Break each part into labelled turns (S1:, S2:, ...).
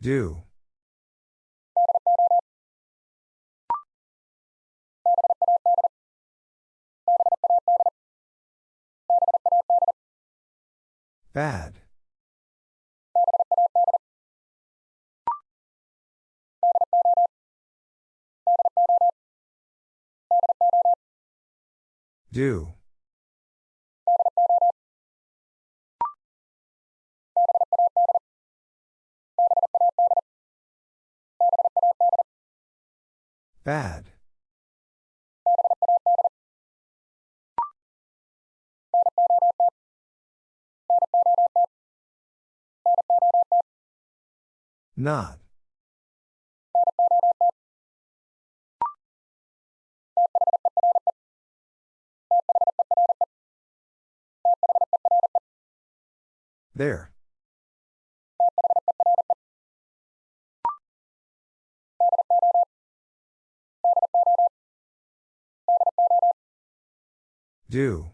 S1: Do. Bad. Do. Bad. Not. There. Do.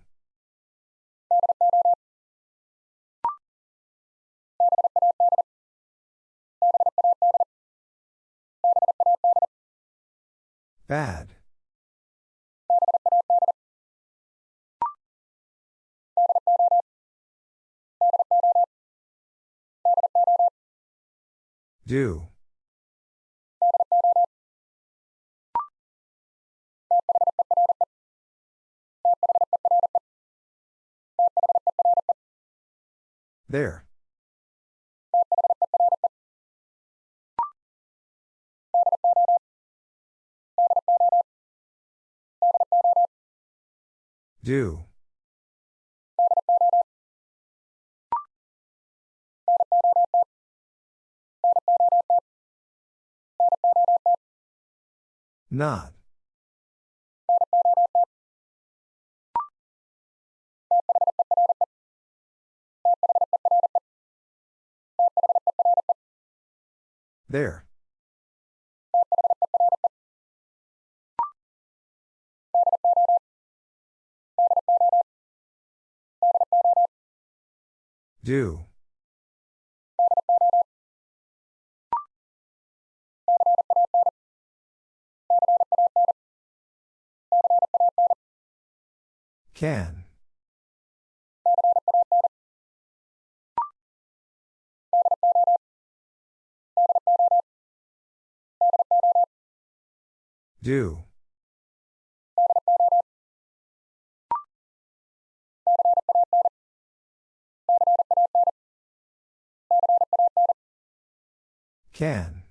S1: Bad. Do. There. Do. Not. There. Do. Can. Do. Can.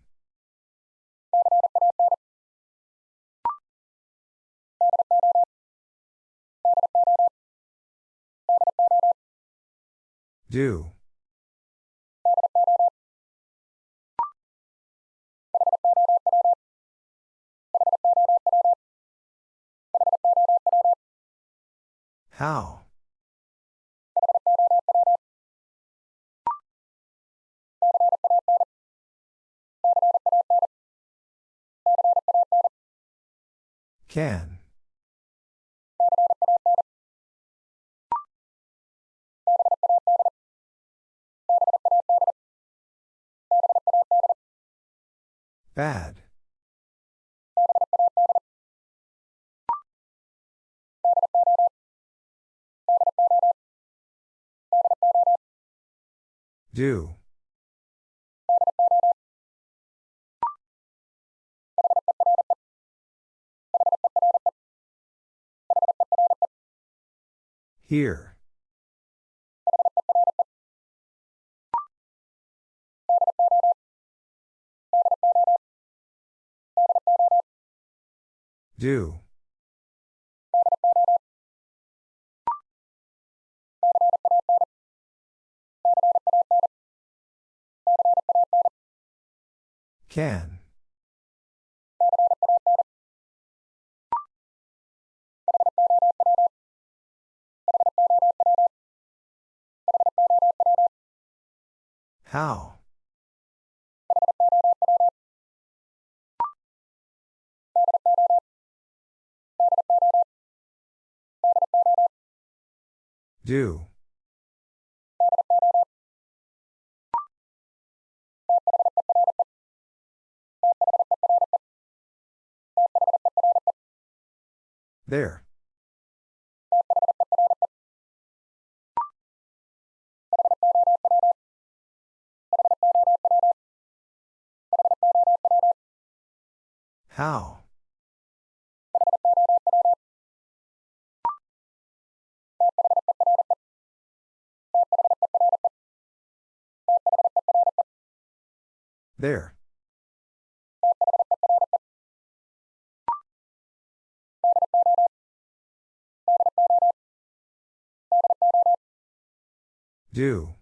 S1: Do. How? Can. Bad. Do. Here. Do. Can. How? Do. There. How? There. Do.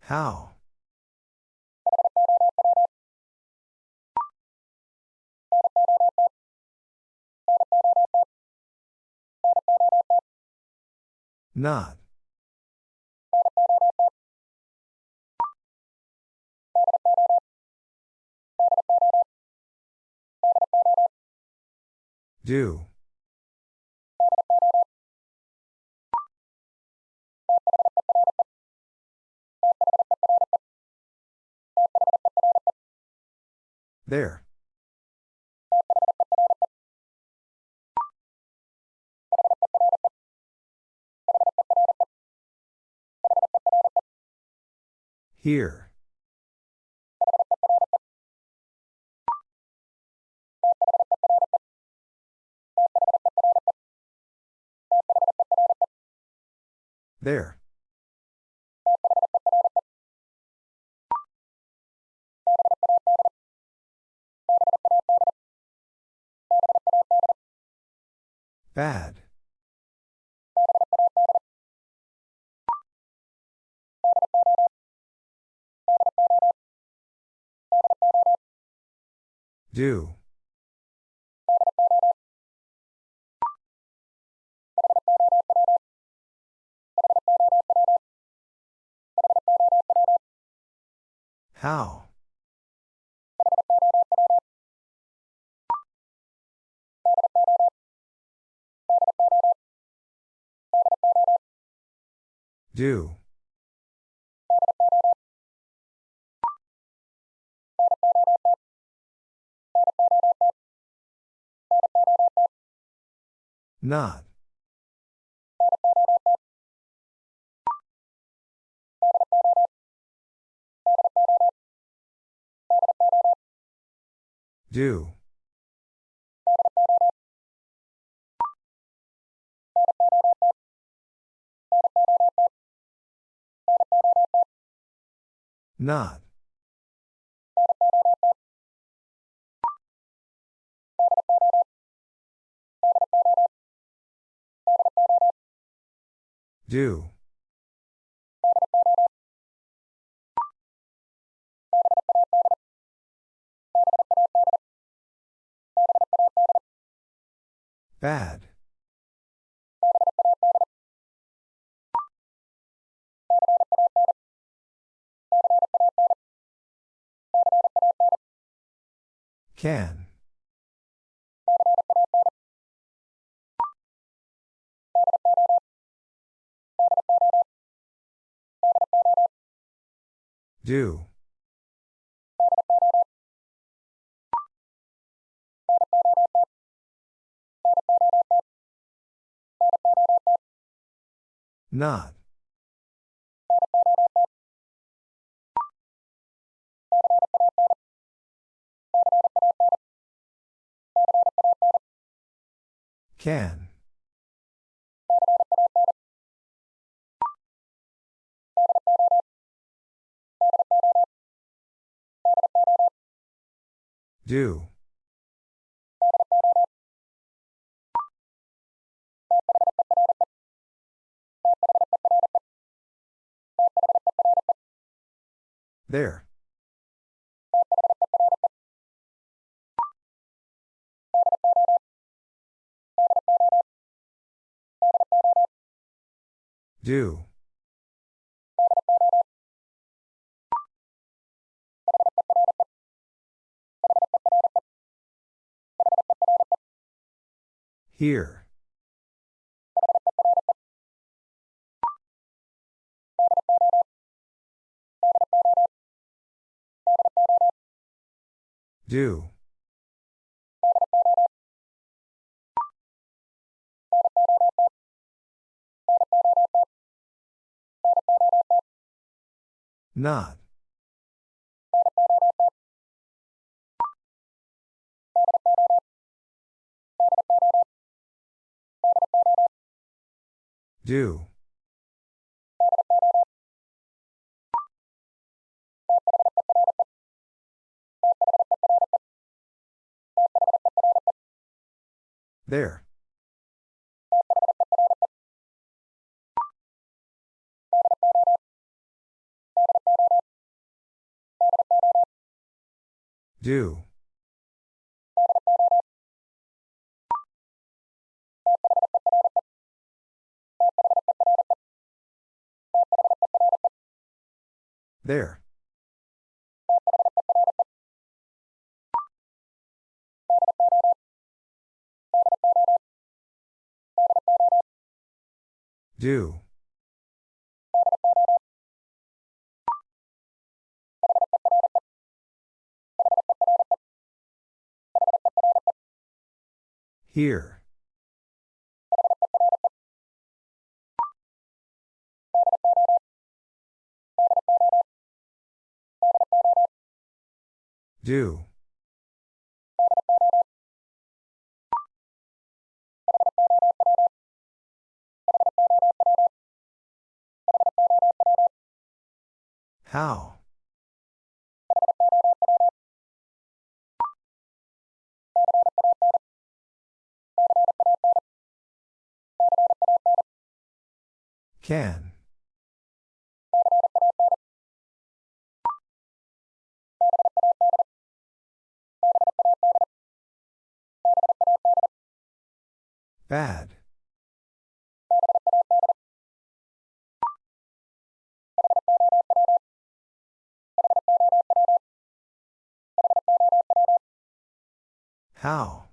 S1: How? Not. Do. There. Here. There. Bad. Do. How? Do. Not. Do. Not. Do. Bad. Can. Do. Not. Can. Do. There. Do. Here. Do. Not. Do. There. Do. There. Do. Here. Do. How? Can. Bad. How?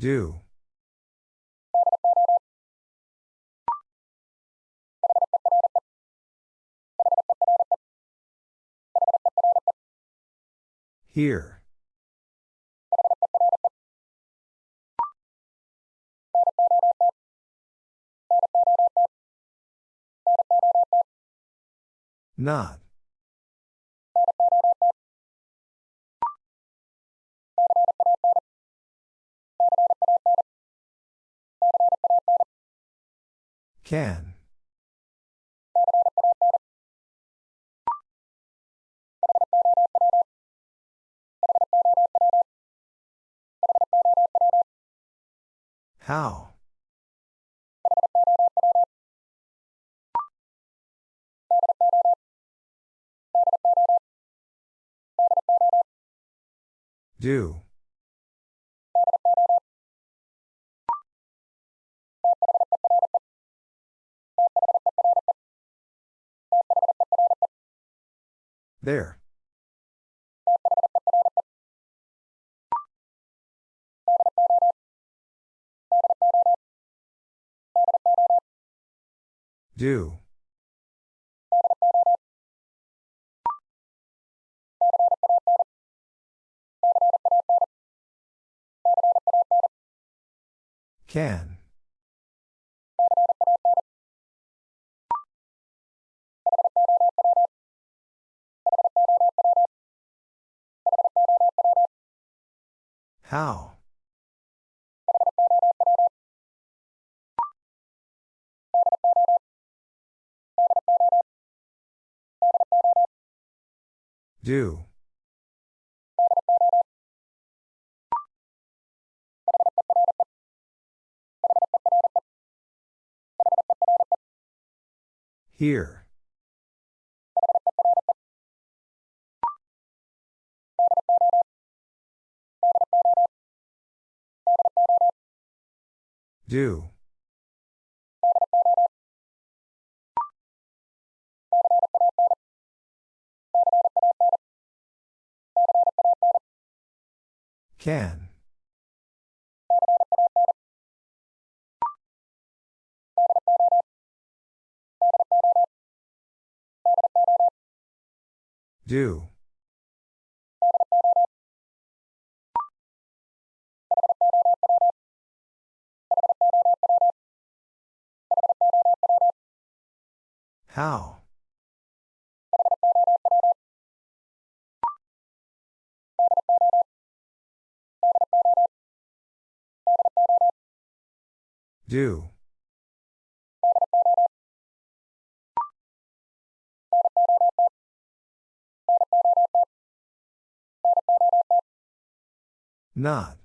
S1: Do. Here. Not. Can. How? Do. There. Do. Can. How? Do. Here. Do. Can. Do. How? Do. Not.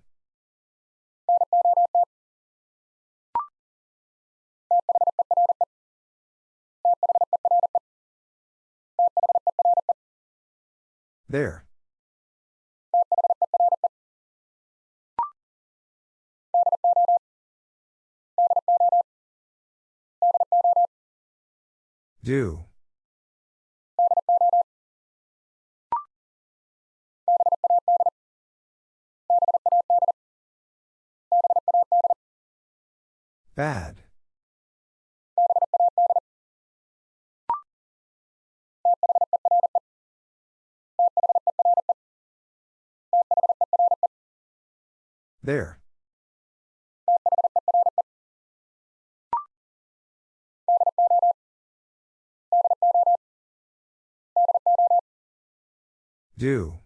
S1: There. Do. Bad. There. Do.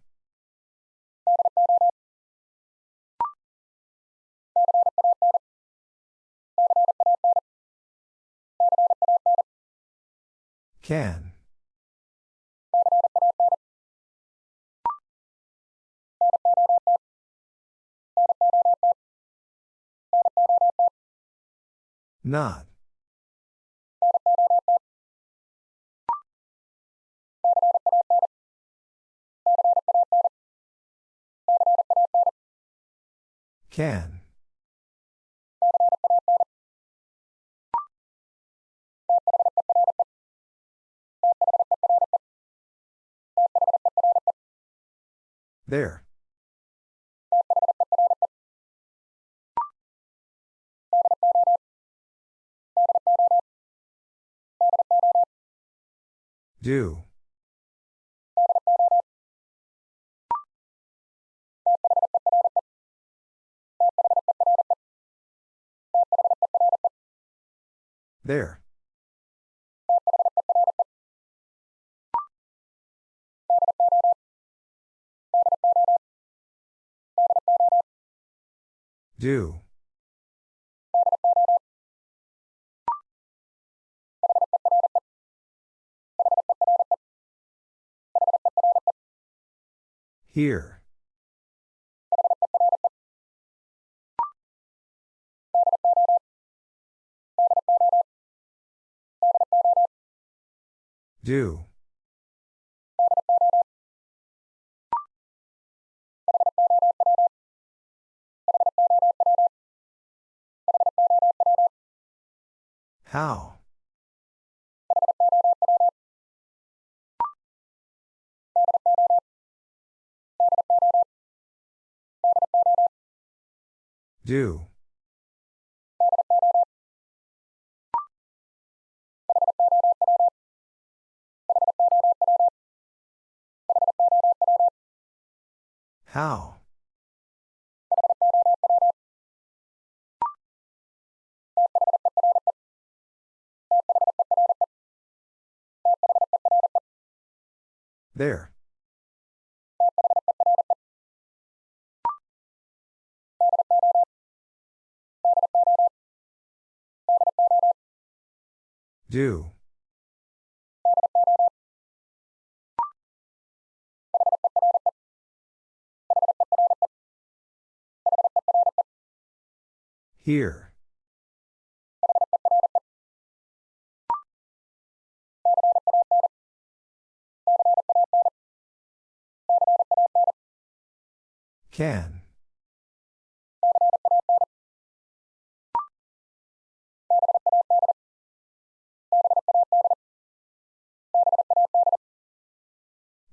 S1: Can. Not. Can. There. Do. There. Do. Here. Do. How? Do. How? There. Do. Here. Can.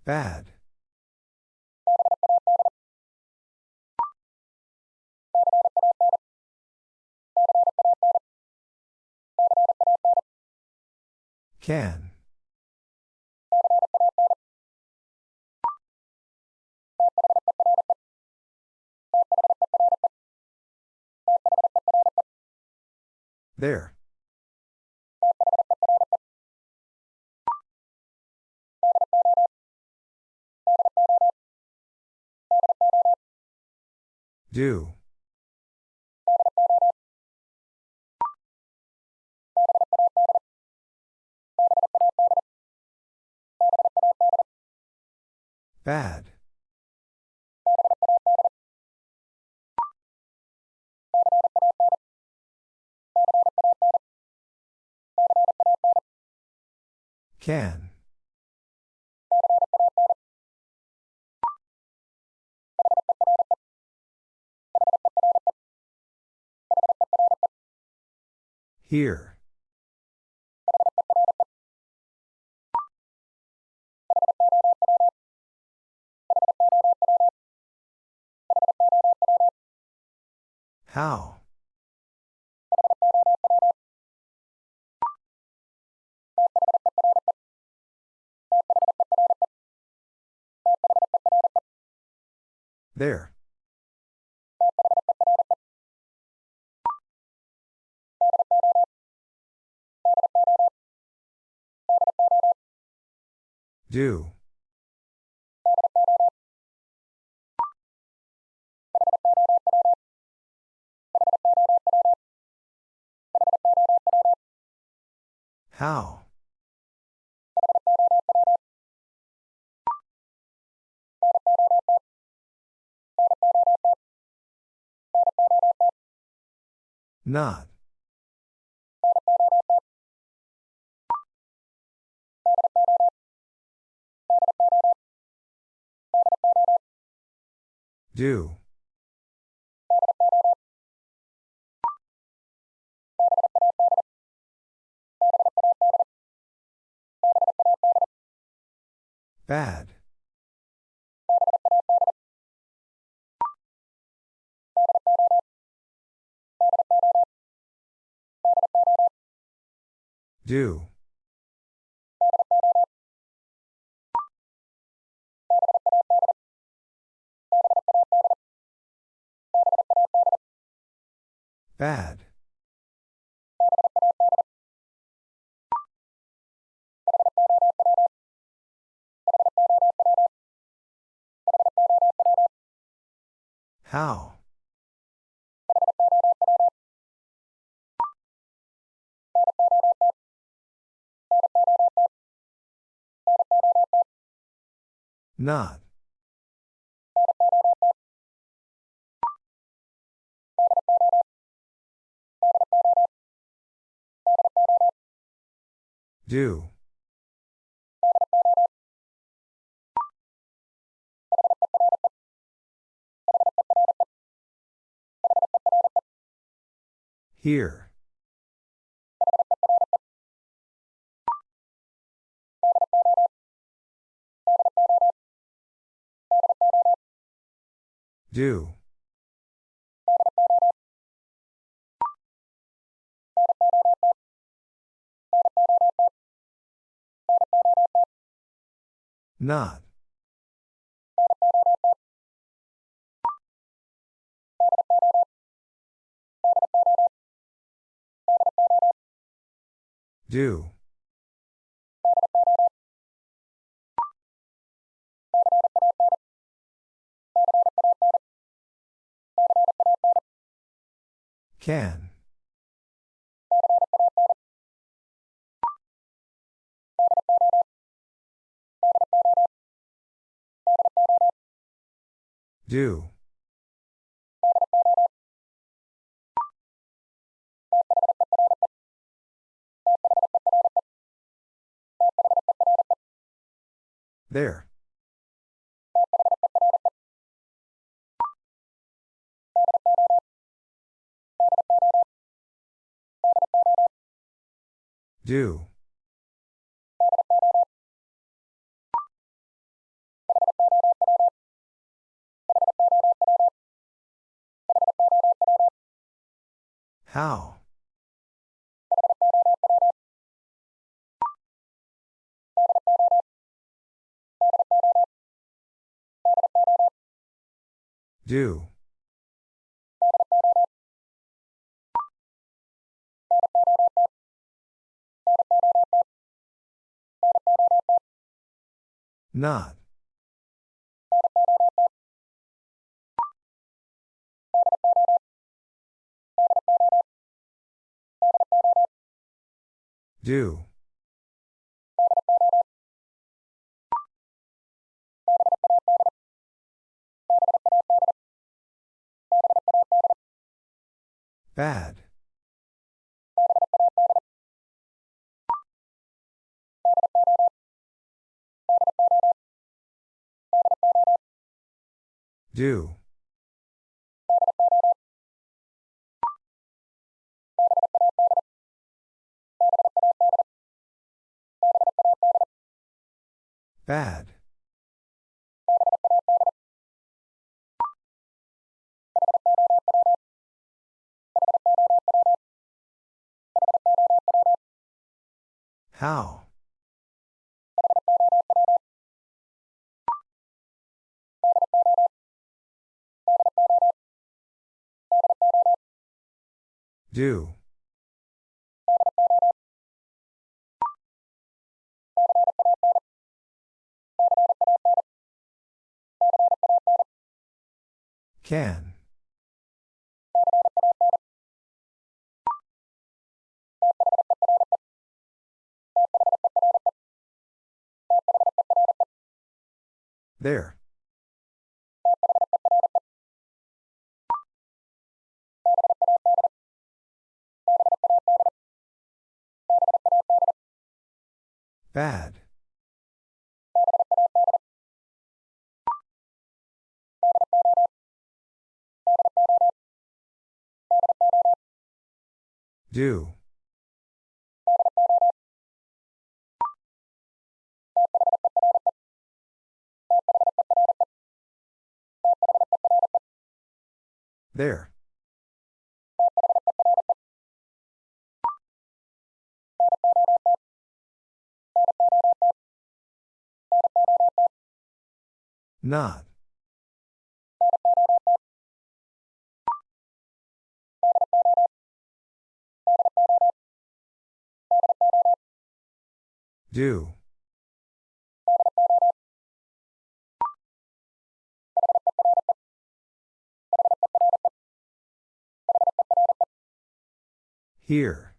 S1: Bad. Can. There. Do. Bad. Can. Here. How? There. Do. How? Not. Do. Bad. Do. Bad. How? Not. Do. Here. Do. Not. Do. Can. Do. There. Do. How? Do. Not. Do. Bad. Do. Bad. How? Do. Can. There. Bad. Do. There. Not. Do. Here.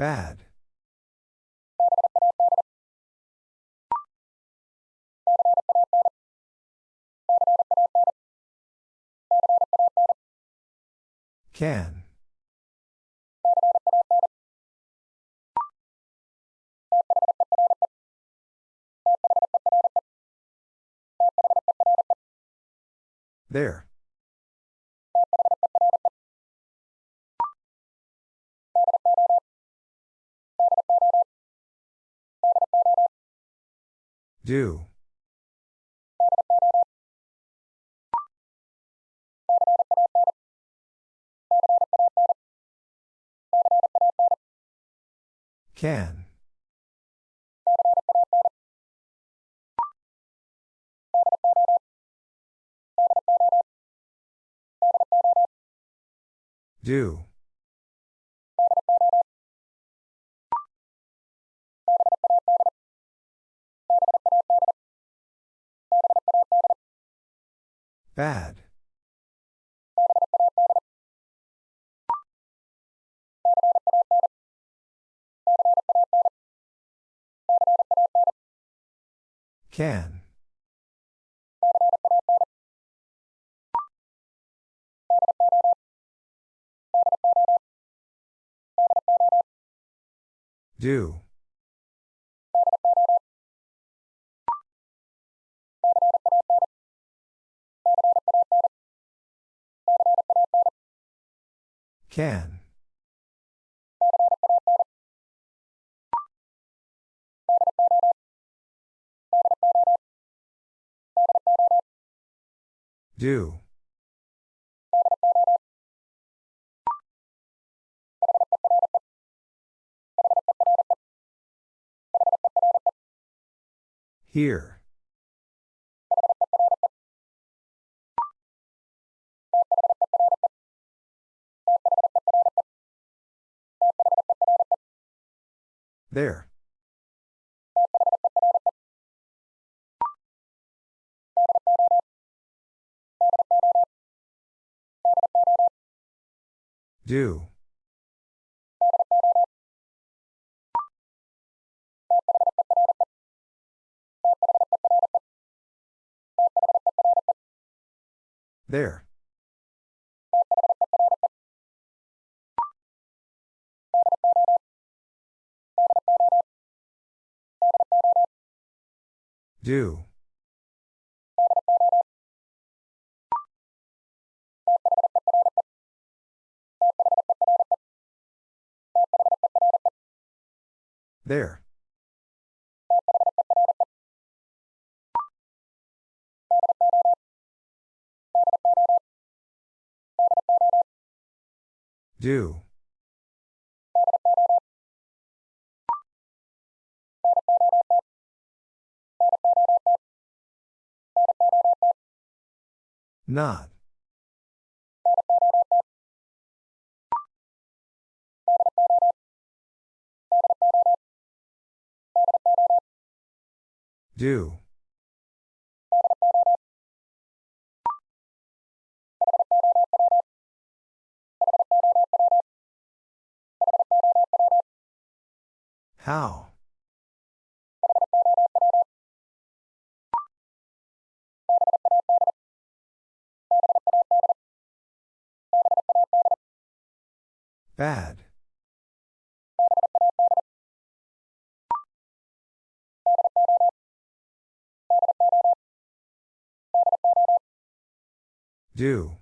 S1: Bad. Can. There. Do. Can. Do. Bad. Can. Do. Can. Do. Here. There. Do. There. Do. There. Do. Not. Do. How? Bad. Do.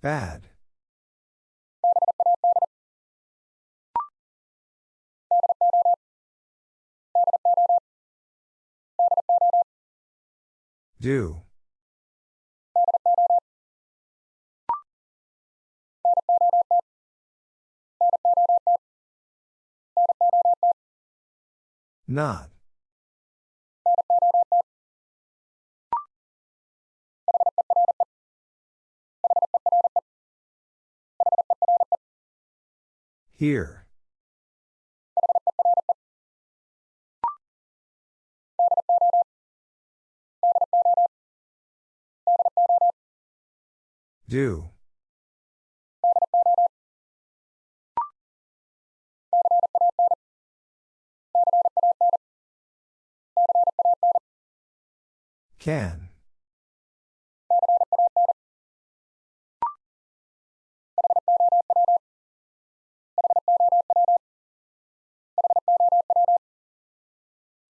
S1: Bad. Do. Not. Here. Do. Can.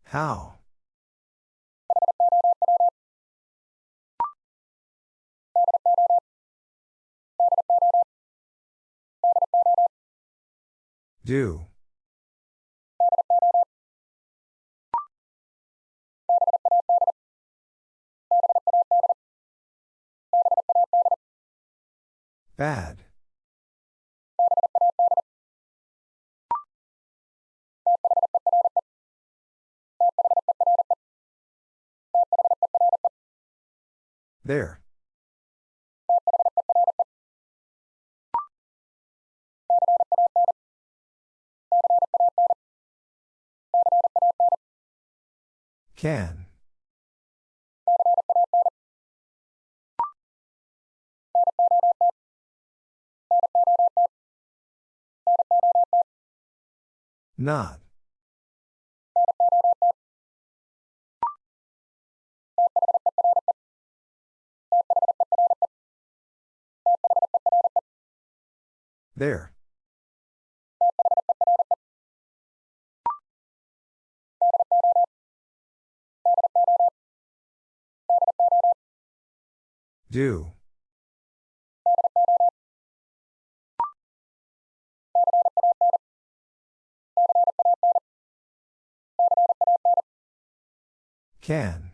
S1: How? Do. Bad. There. Can. Not. There. Do. Can.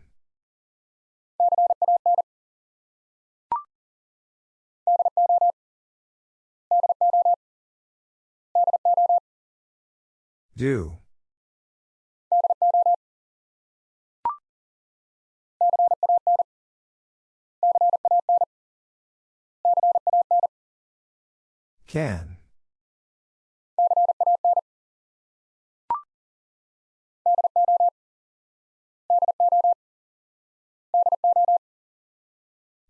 S1: Do. Can.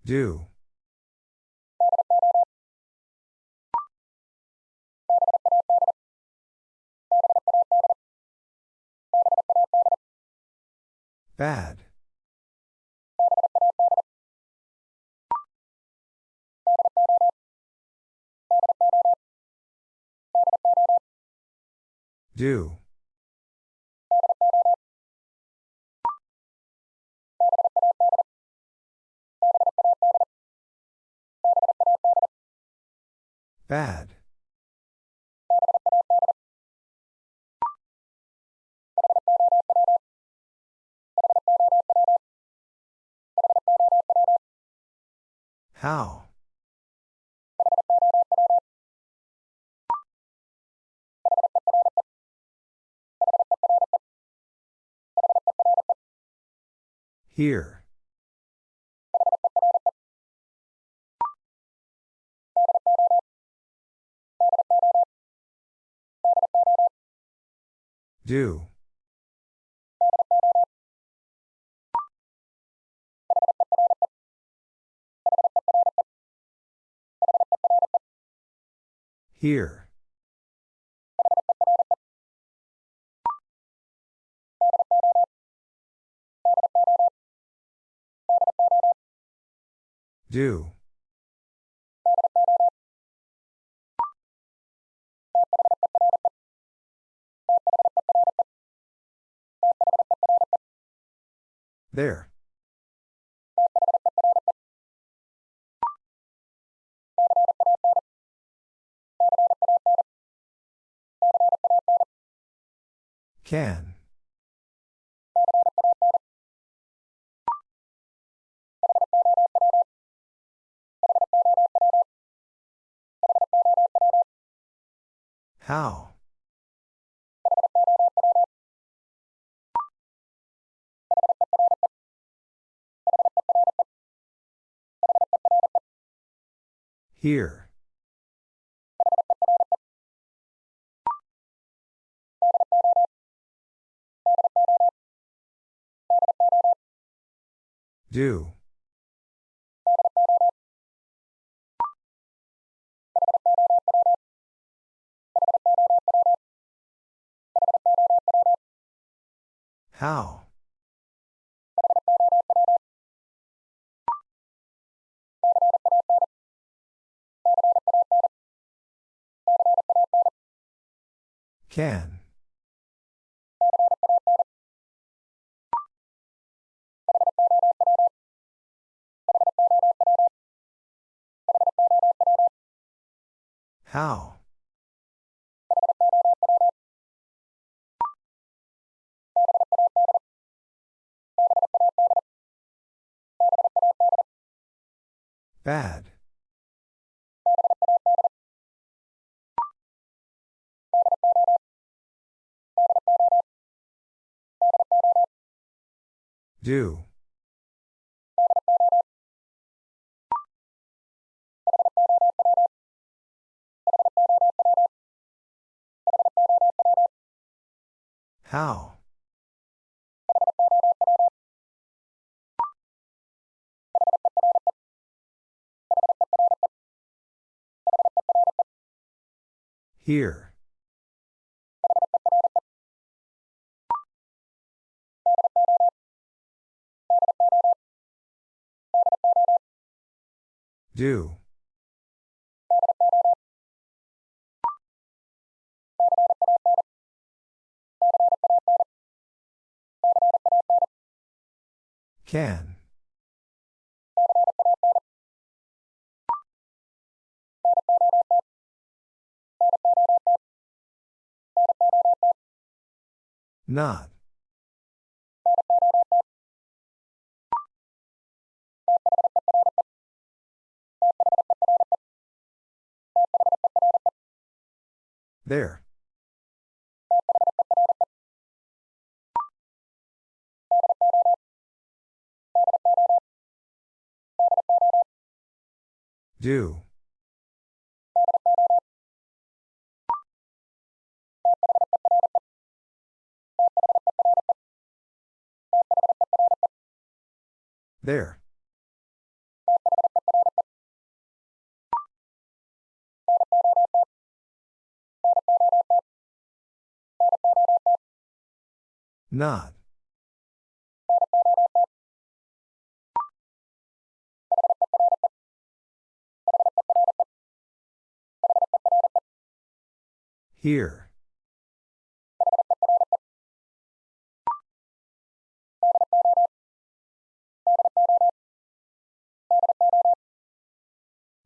S1: Do. Bad. Do. Bad. How? Here. Do. Here. Do. There. Can. How? Here. Do. How? Can. How? Bad. Do. How? Here. Do. Can. Not. There. Do. There. Not. Here.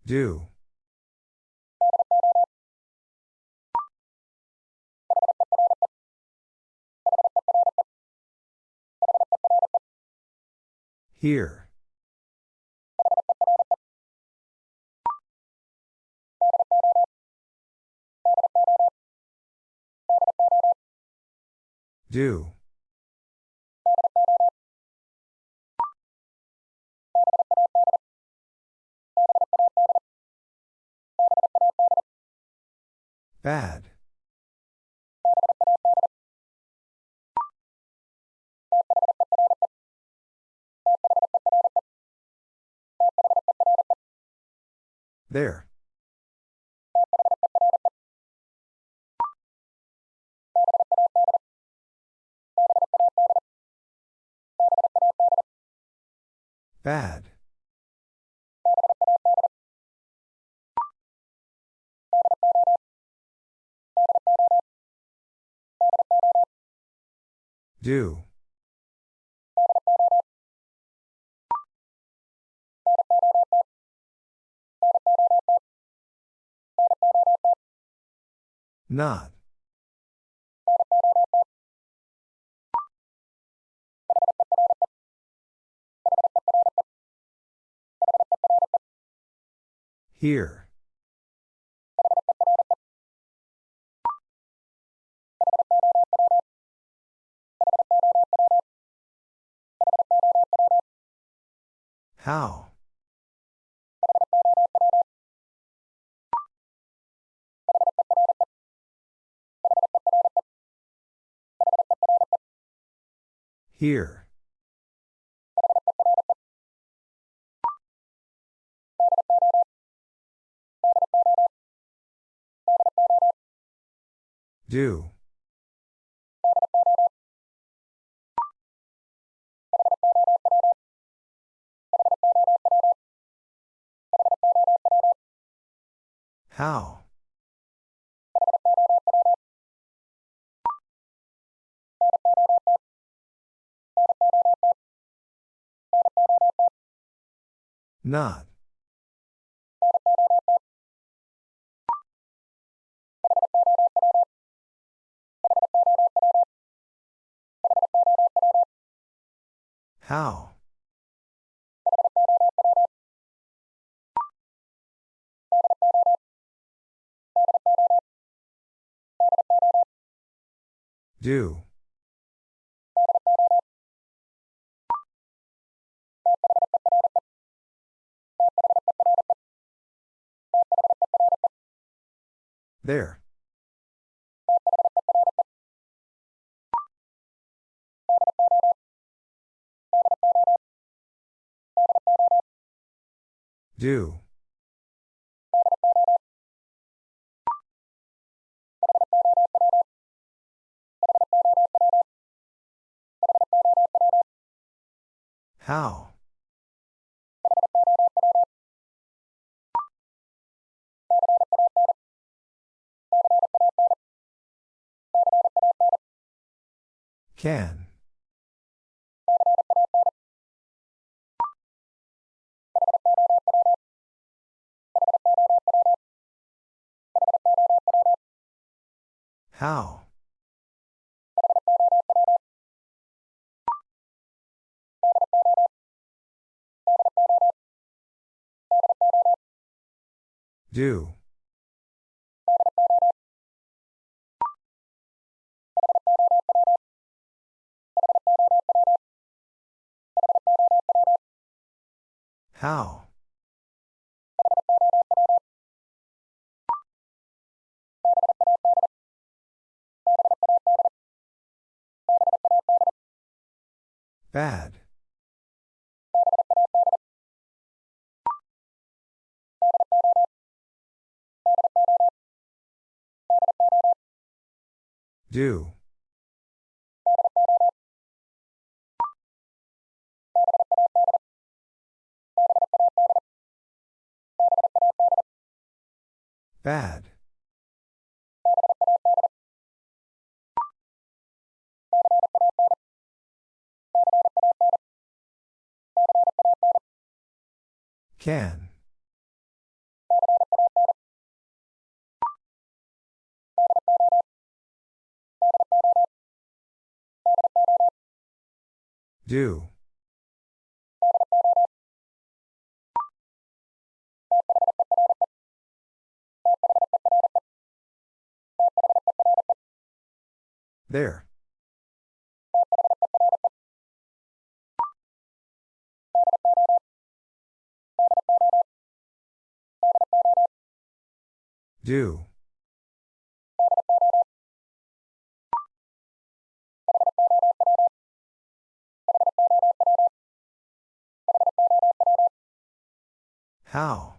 S1: Do. Here. Do. Bad. There. Bad. Do. Not. Here. How? Here. Do. How? Not. How? Do. There. Do. How? Can. How? Do. How? Bad. Do. Bad. Can. Do. There. Do. How?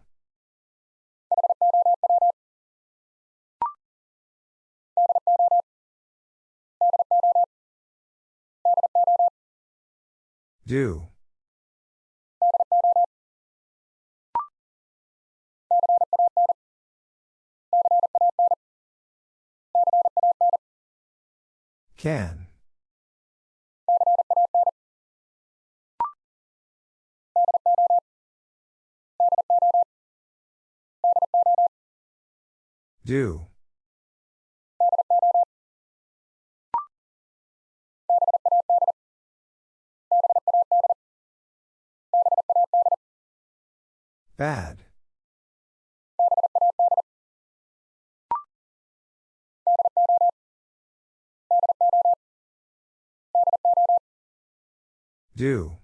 S1: Do. Can. Do. Bad. Do.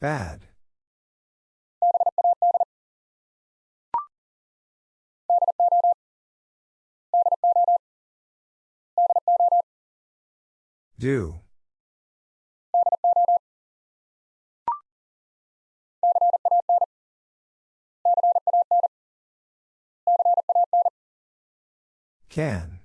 S1: Bad. Do. Can.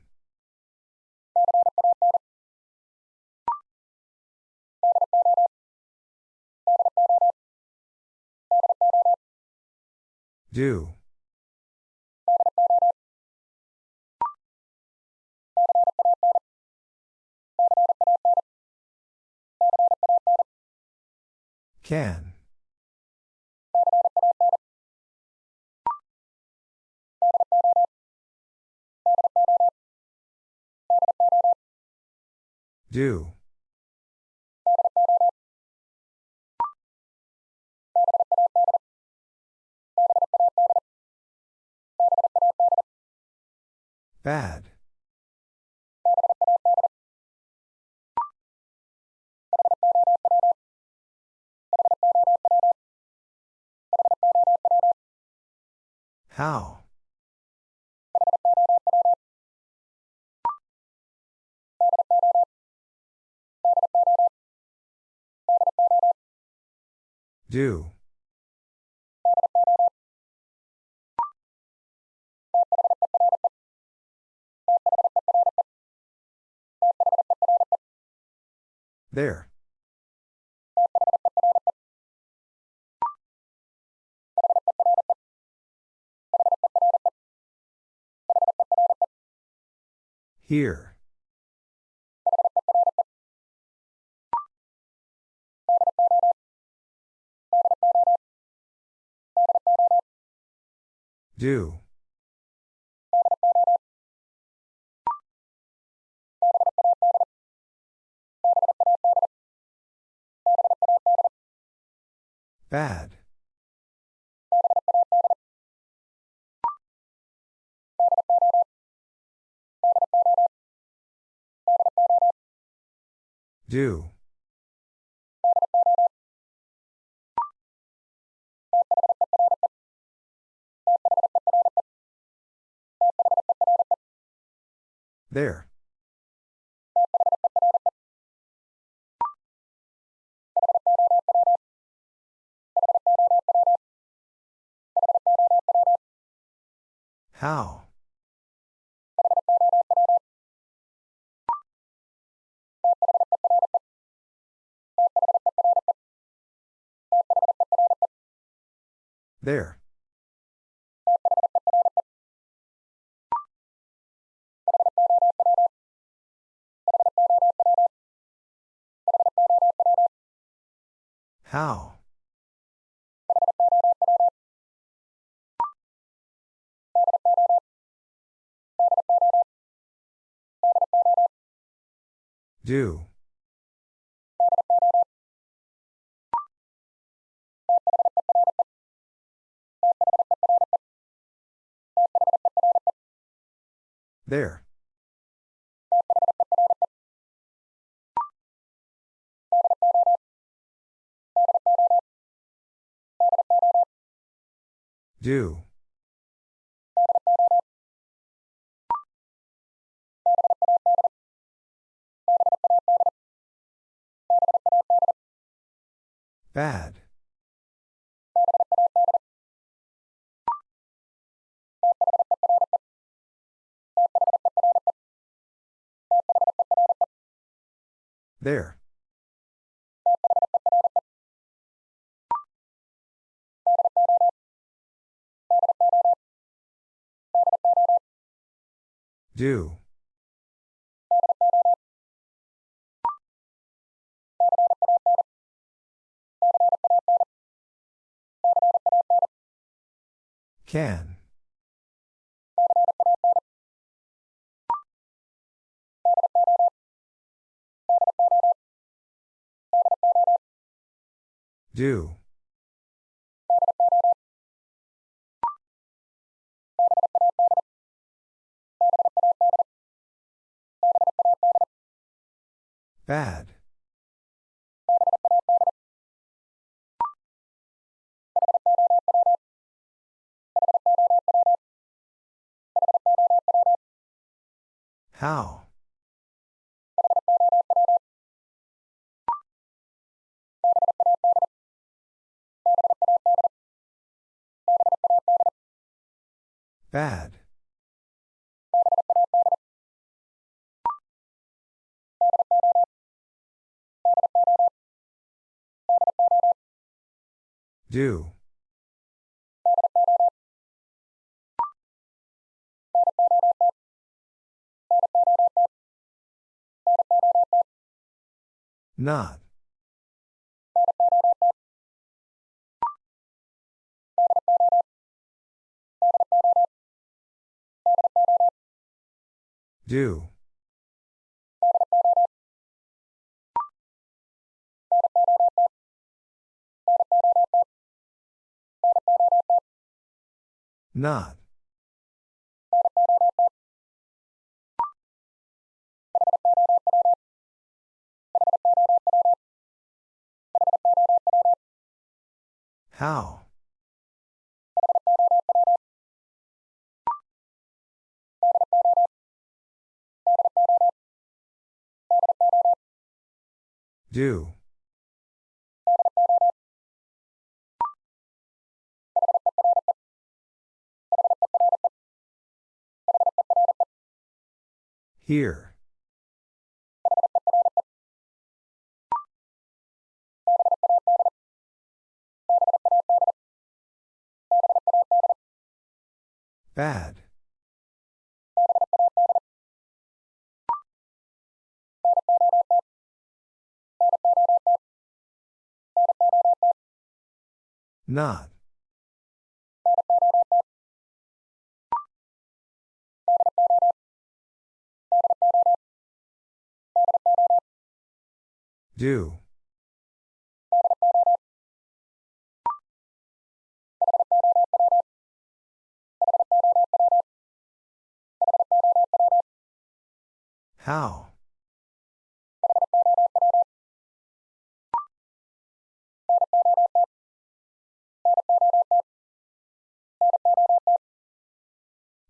S1: Do. Can. Do. Bad. How? Do. There. Here. Do. Bad. Do. There. How? There. How? Do. There. Do. Bad. There. Do. Can. Do. Bad. How? Bad. Do. Not. Do. Not. How? Do. Here. Bad. Not. Do. How?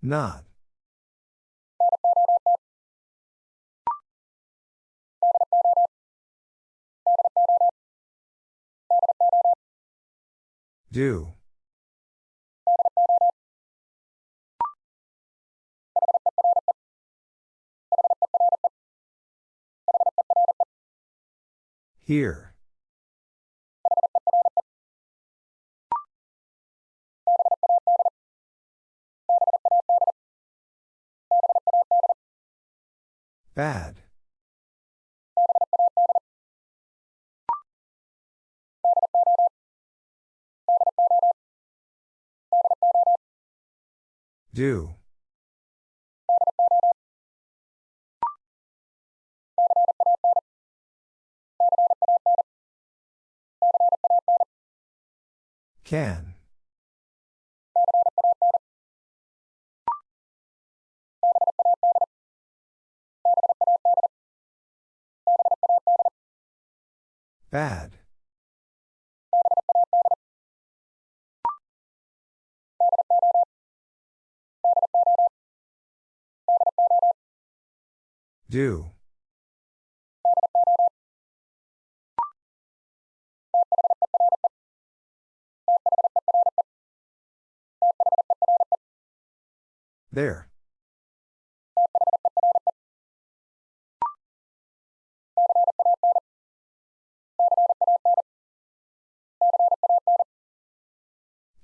S1: Not. Do. Here. Bad. Do. Can. Bad. Do. There.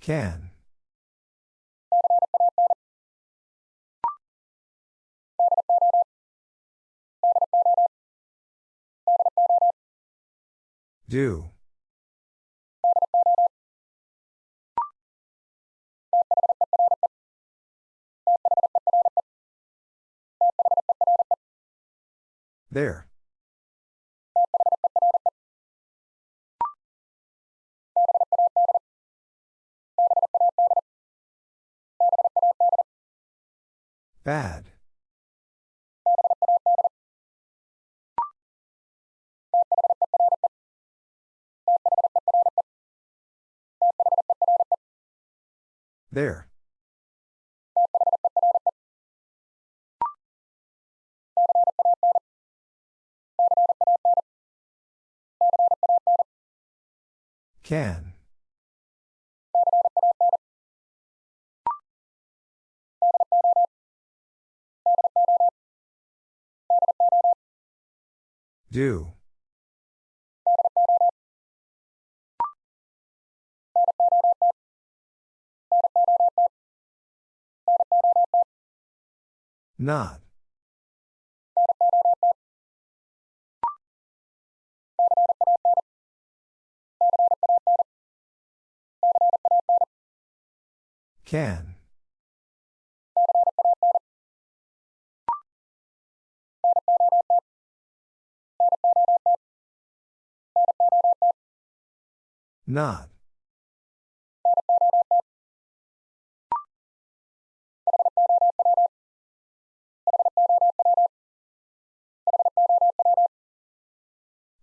S1: Can. Do. There. Bad. There. Can. Do. Not. Can. Not.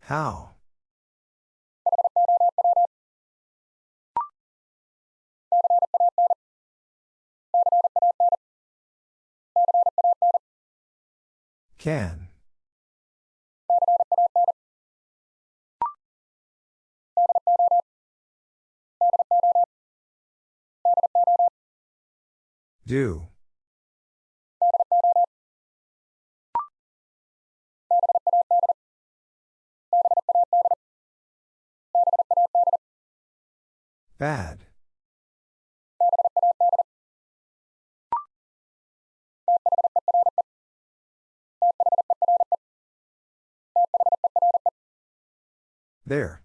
S1: How? Can. Do. Bad. There.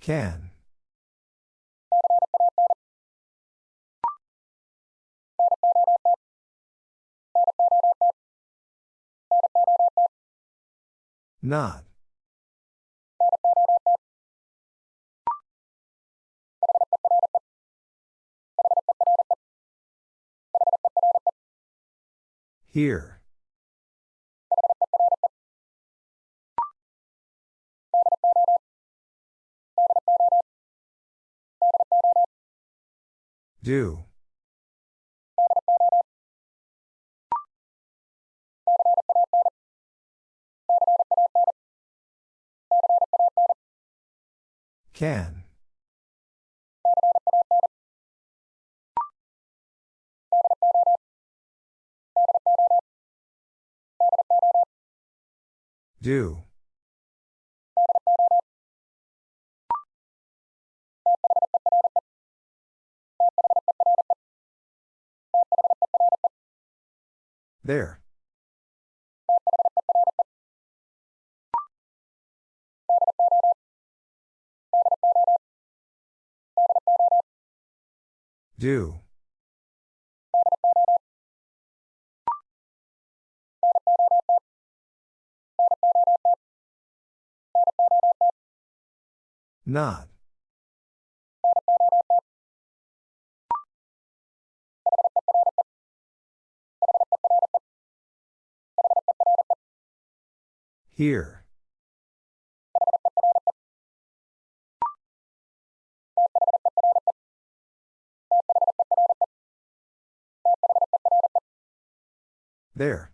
S1: Can. Not. Here. Do. Can. Do. There. Do. Not. Here. There.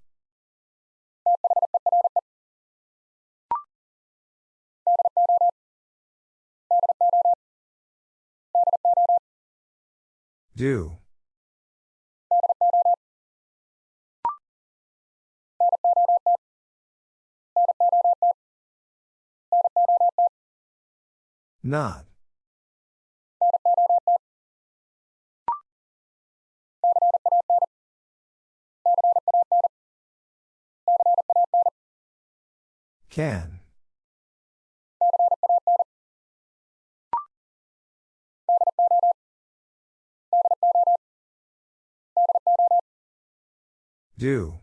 S1: Do. Not. Can. Do.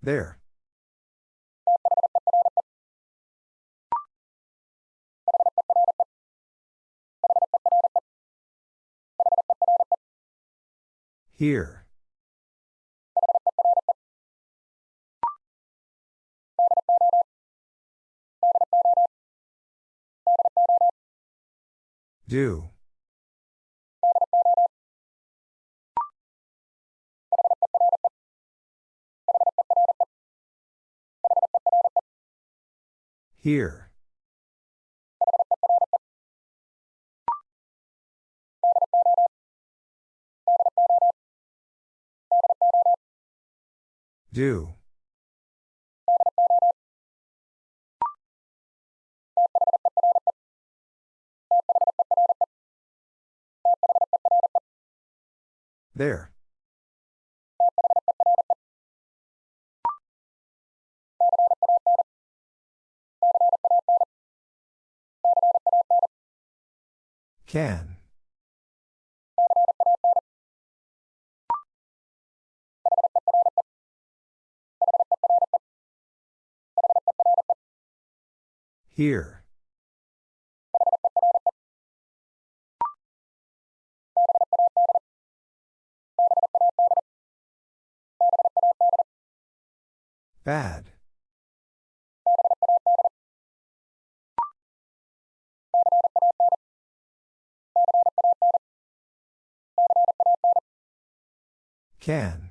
S1: There. Here. Do. Here. Do. There. Can. Here. Bad. Can.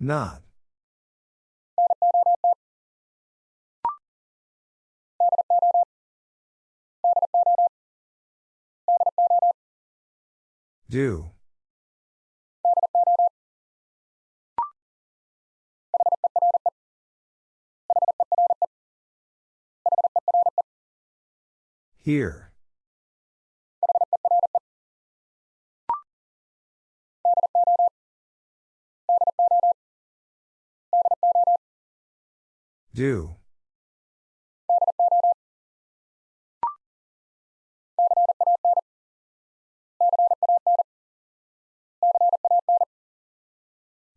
S1: Not. Do. Here. Do.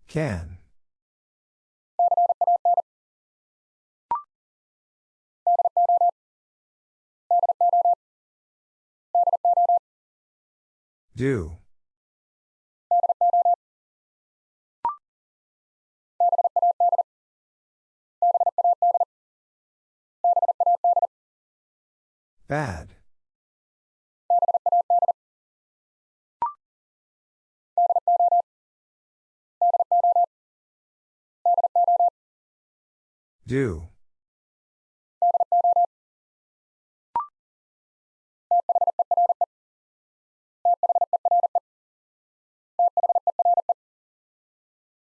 S1: Can. Do. Bad. Do.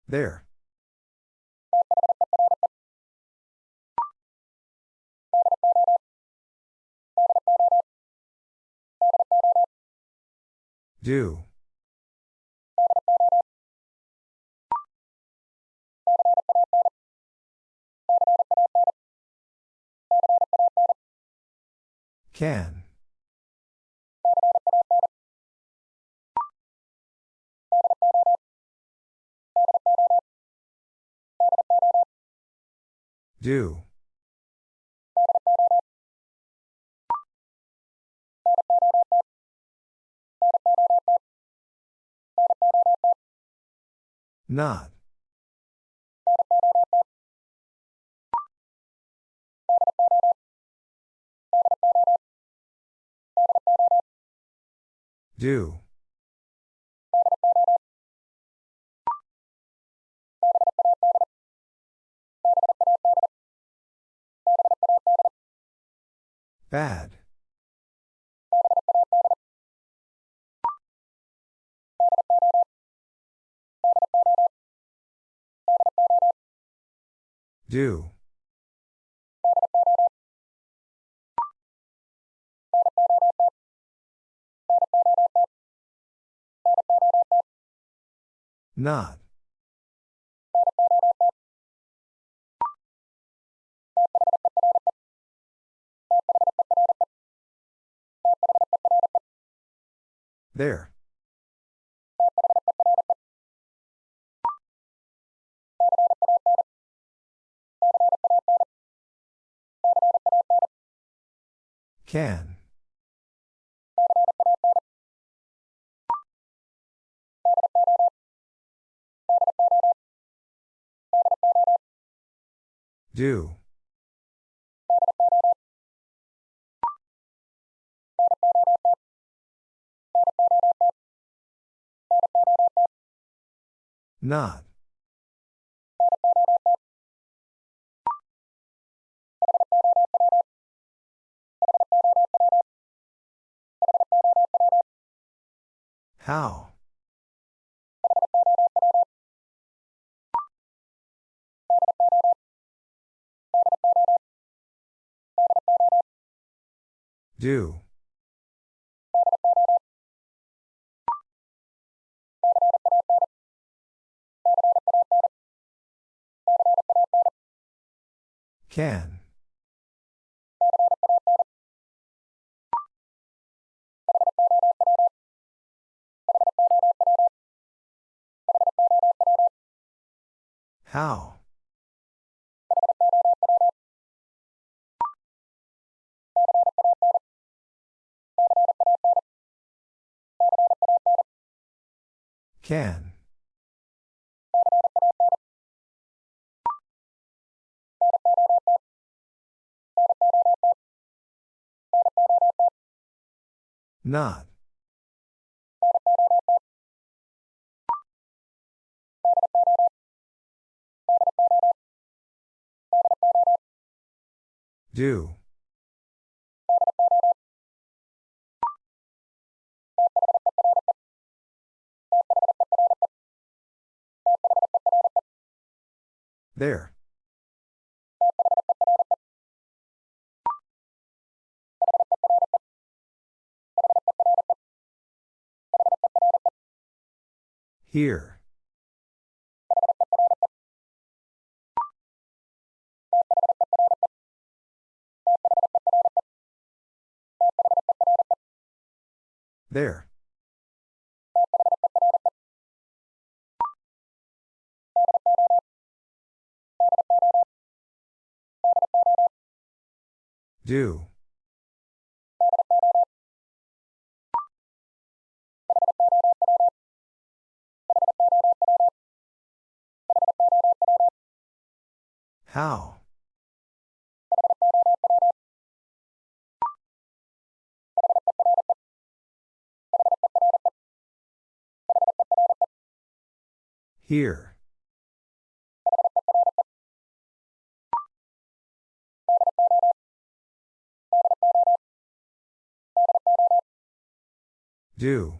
S1: There. Do. Can. Do. Not. Do. Bad. Do. Not. There. Can. Do. Not. How? Do. Can. How? Can. Not. Do. There. Here. There. Do. How? Here. Do.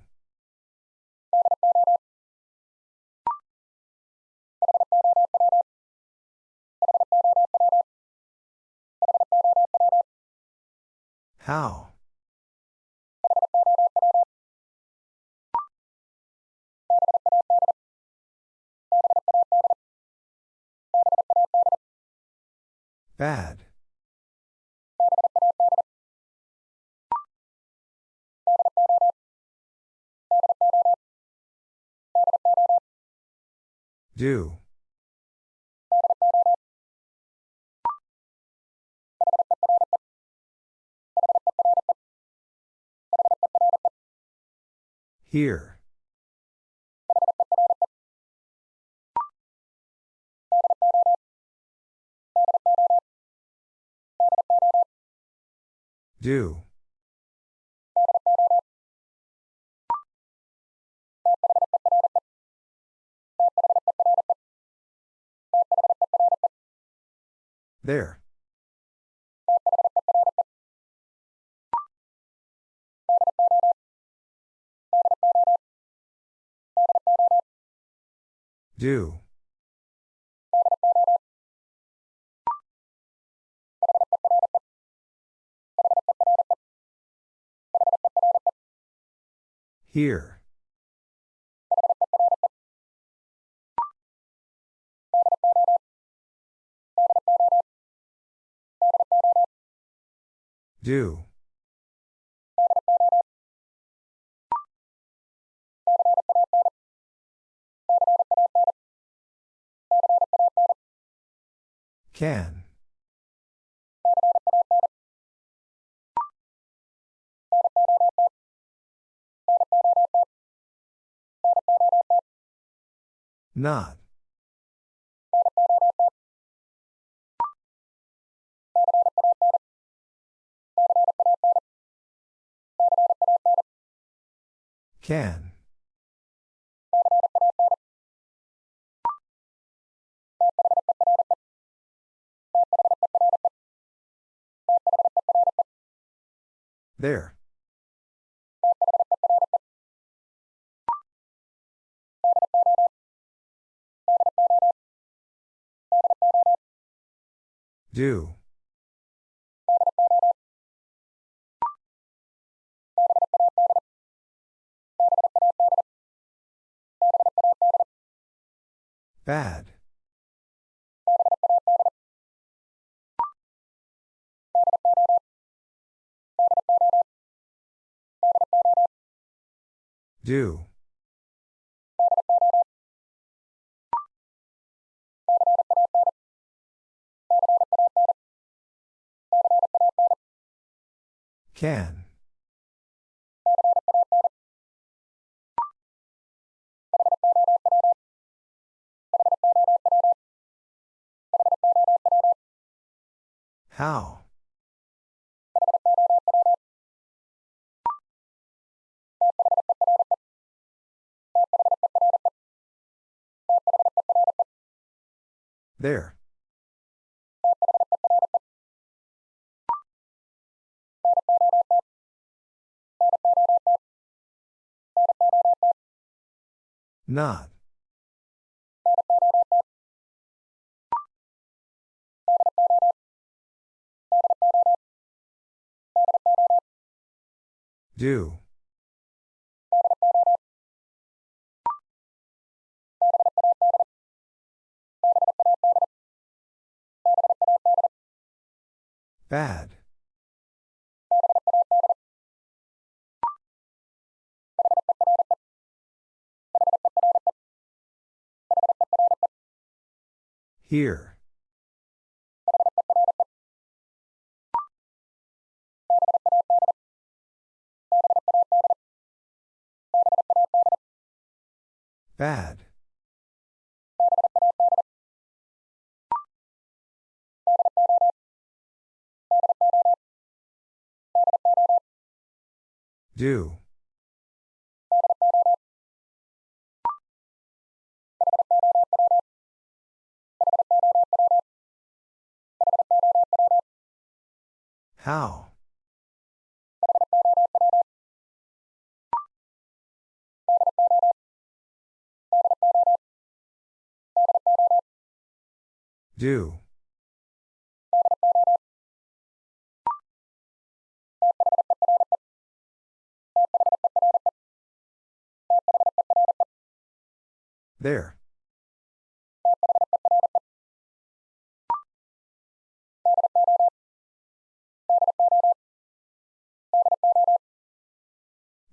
S1: How? Bad. Do. Here. Do. There. Do. Here. Do. Can. Not. Can. There. Do. Bad. Do. Can. How? There. Not. Do. Bad. Here. Bad. Do. How? Do. There.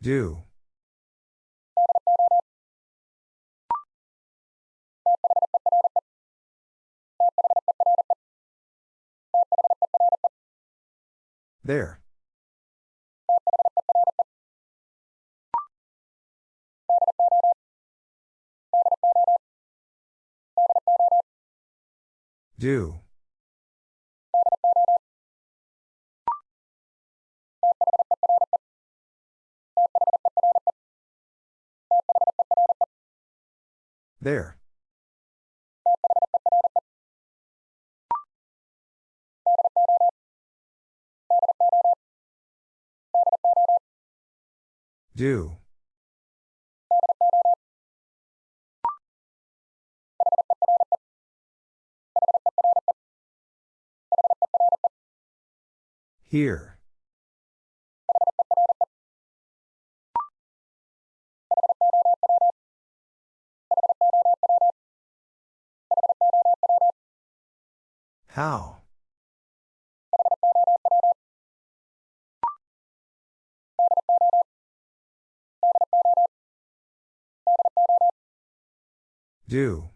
S1: Do. There. Do. There. Do. Here. How? Do.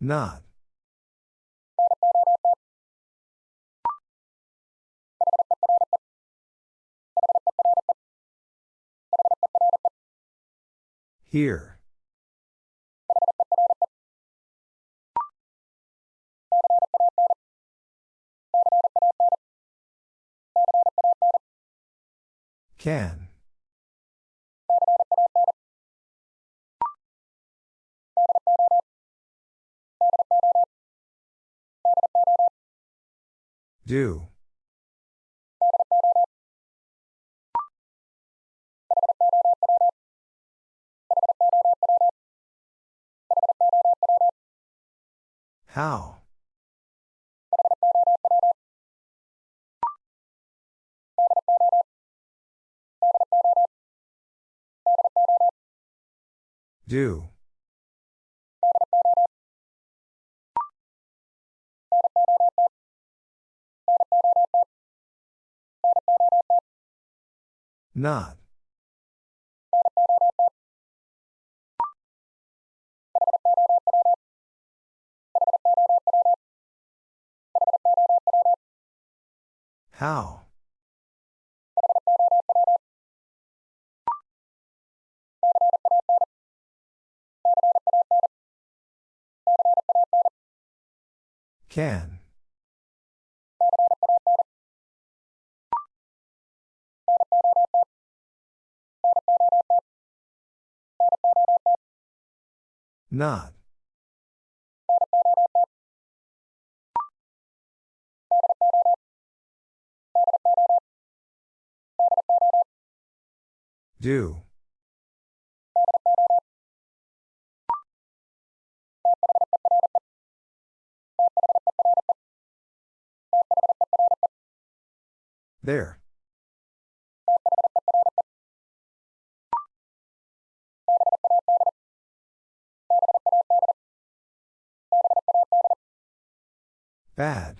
S1: Not. Here. Can. Do. How? Do. Not. How? Can. Not. Do. There. Bad.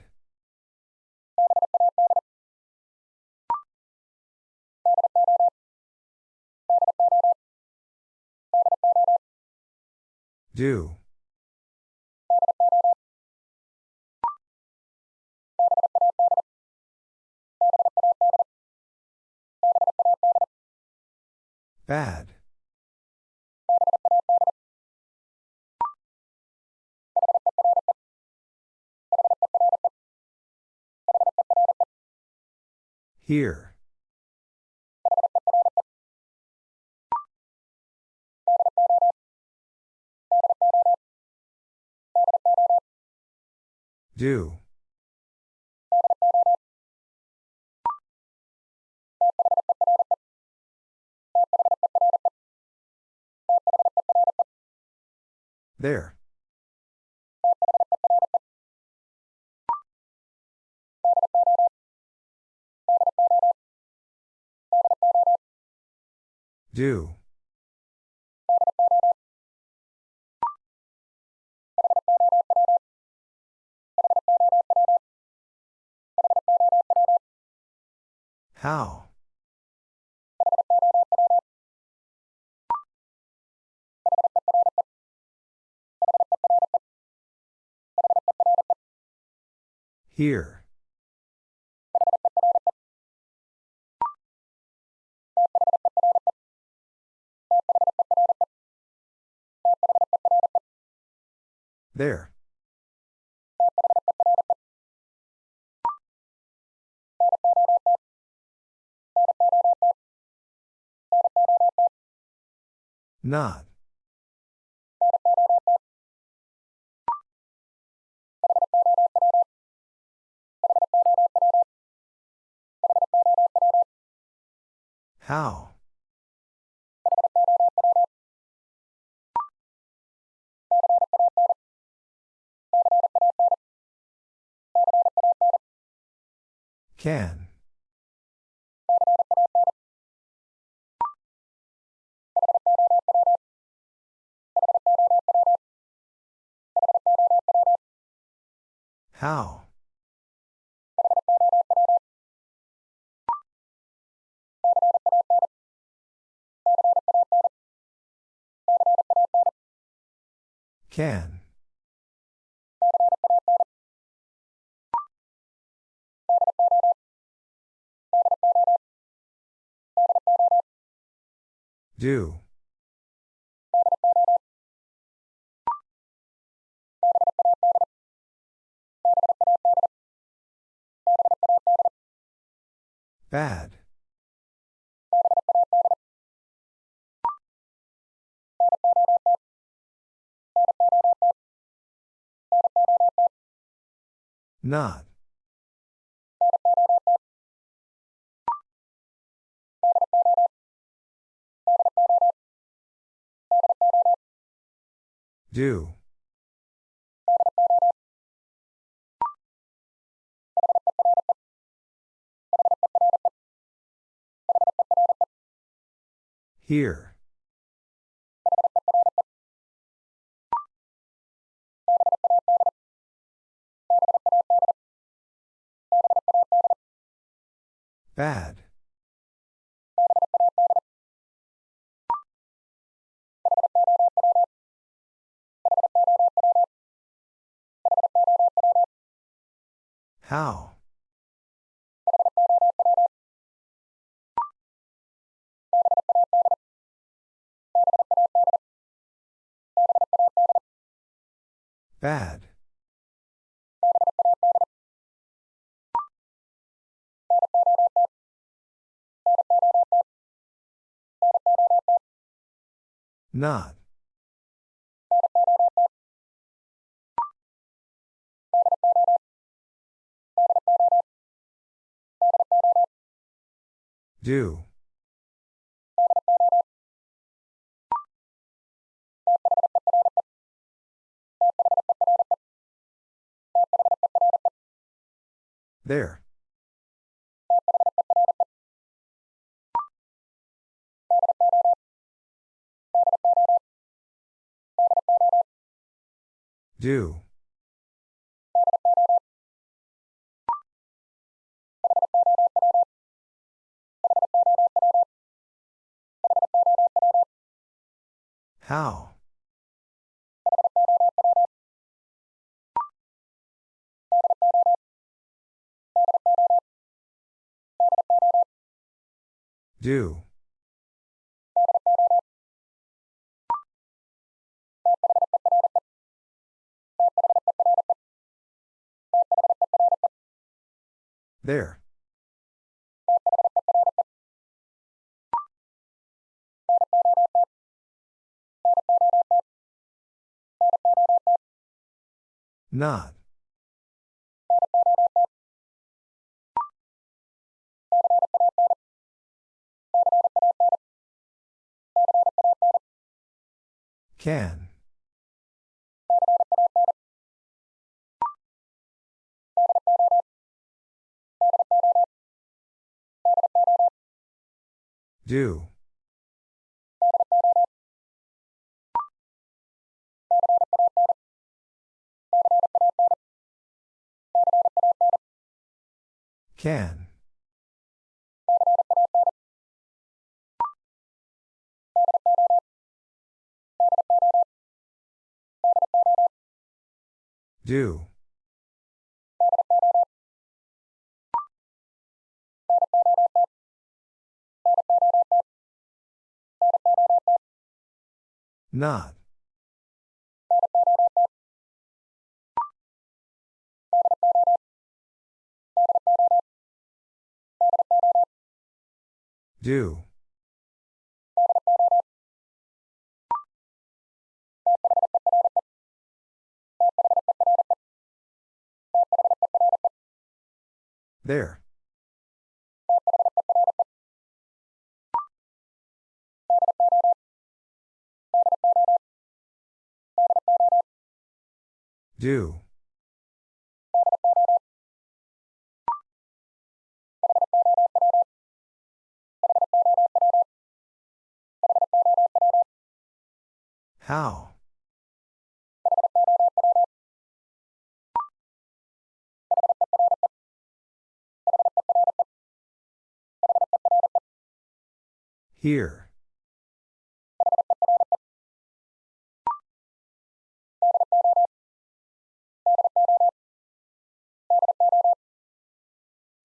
S1: Do. Bad. Here. Do. There. Do. How? Here. There. Not. How? Can. How? Can. Do. Bad. Not. Do. Here. Bad. How? Bad. Not. Do. There. Do. How? Do. There. Not. Can. Do. Can. Do. Not. Do. There. Do. How? Here.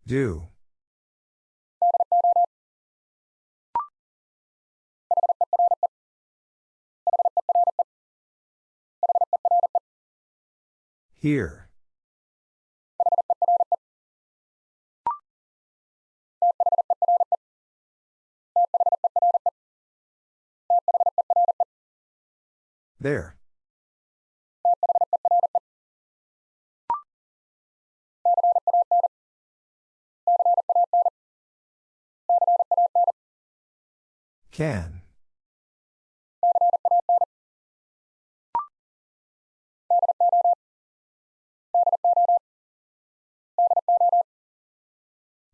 S1: Do. Here. There. Can.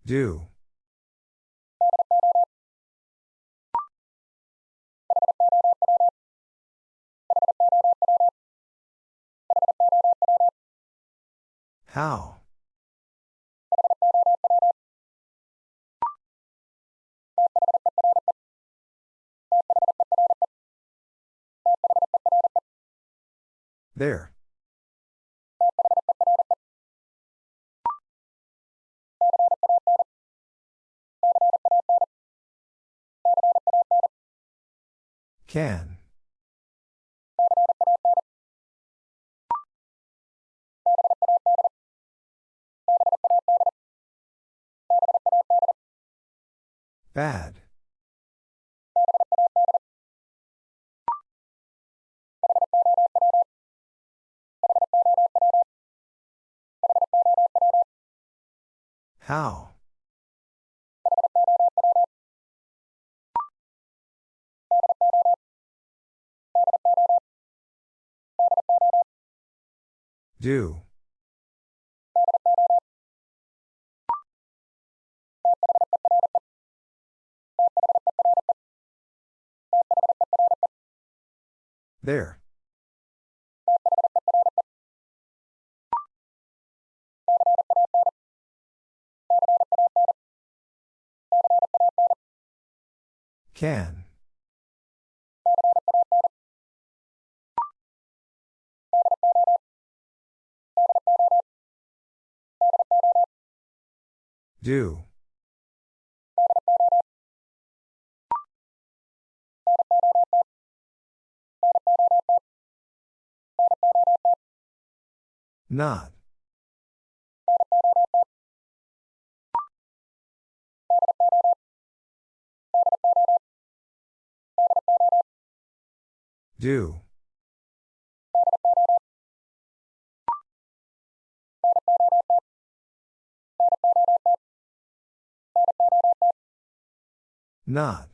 S1: Do. How? There. Can. Bad. How? Do. There. Can. Do. Not. Do. Not.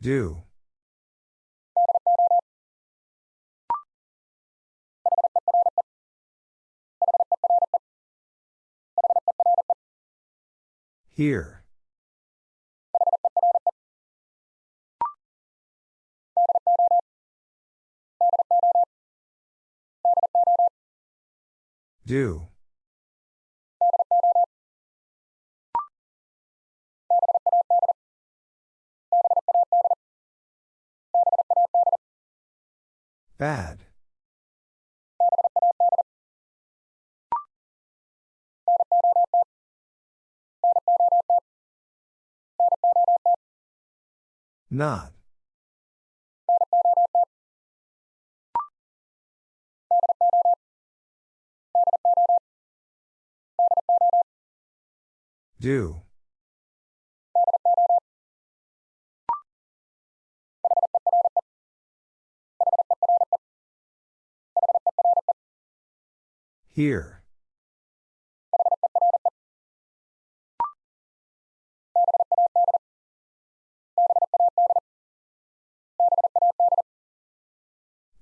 S1: Do. Here. Do. Bad. Not. Do. Here.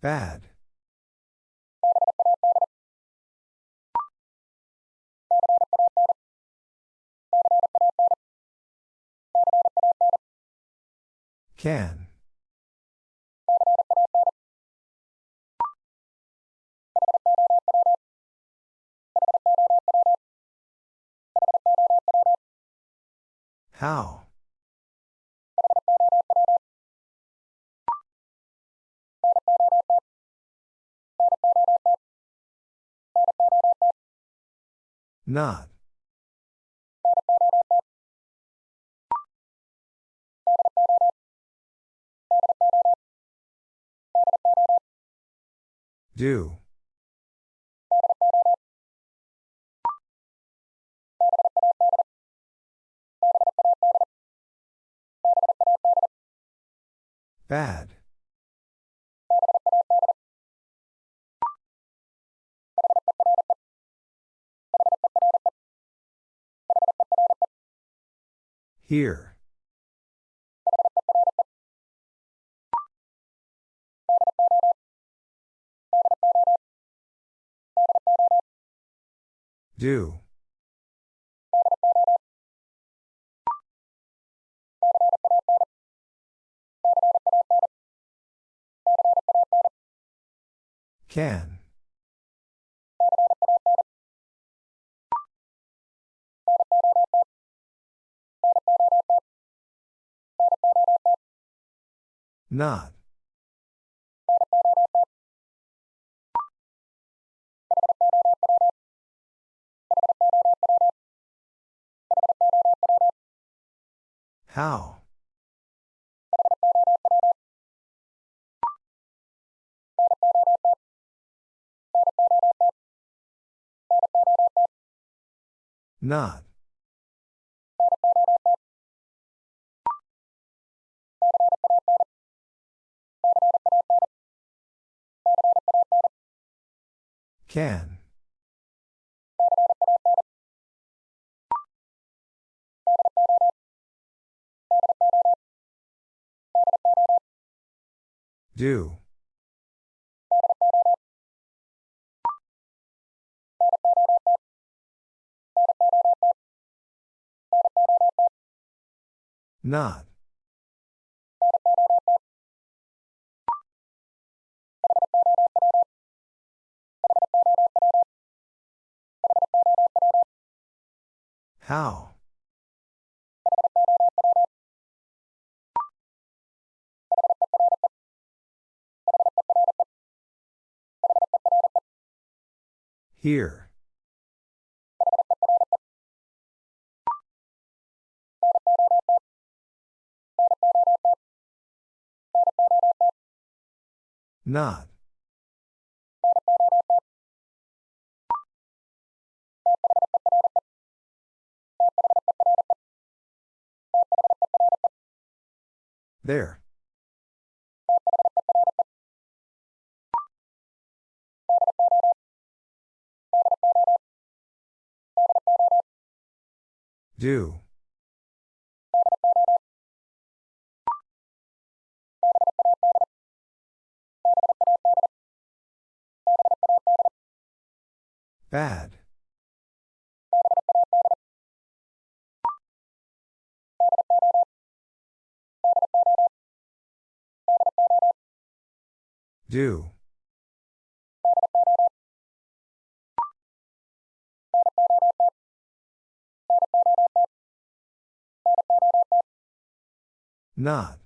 S1: Bad. Can. How? Not. Do. Bad. Here. Do. Can. Not. How? Not. Can. Do. Not. How? Here. Not. There. Do. Bad. Do. Not.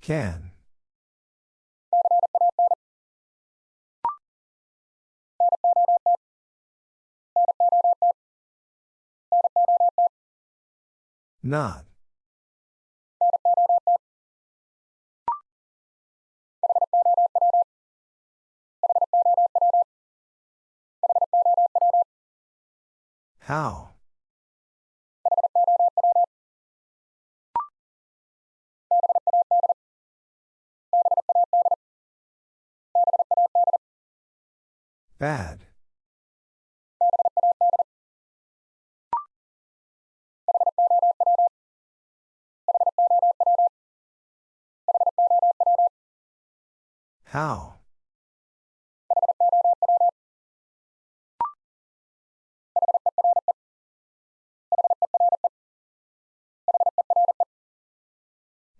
S1: Can. Not. How? Bad. How?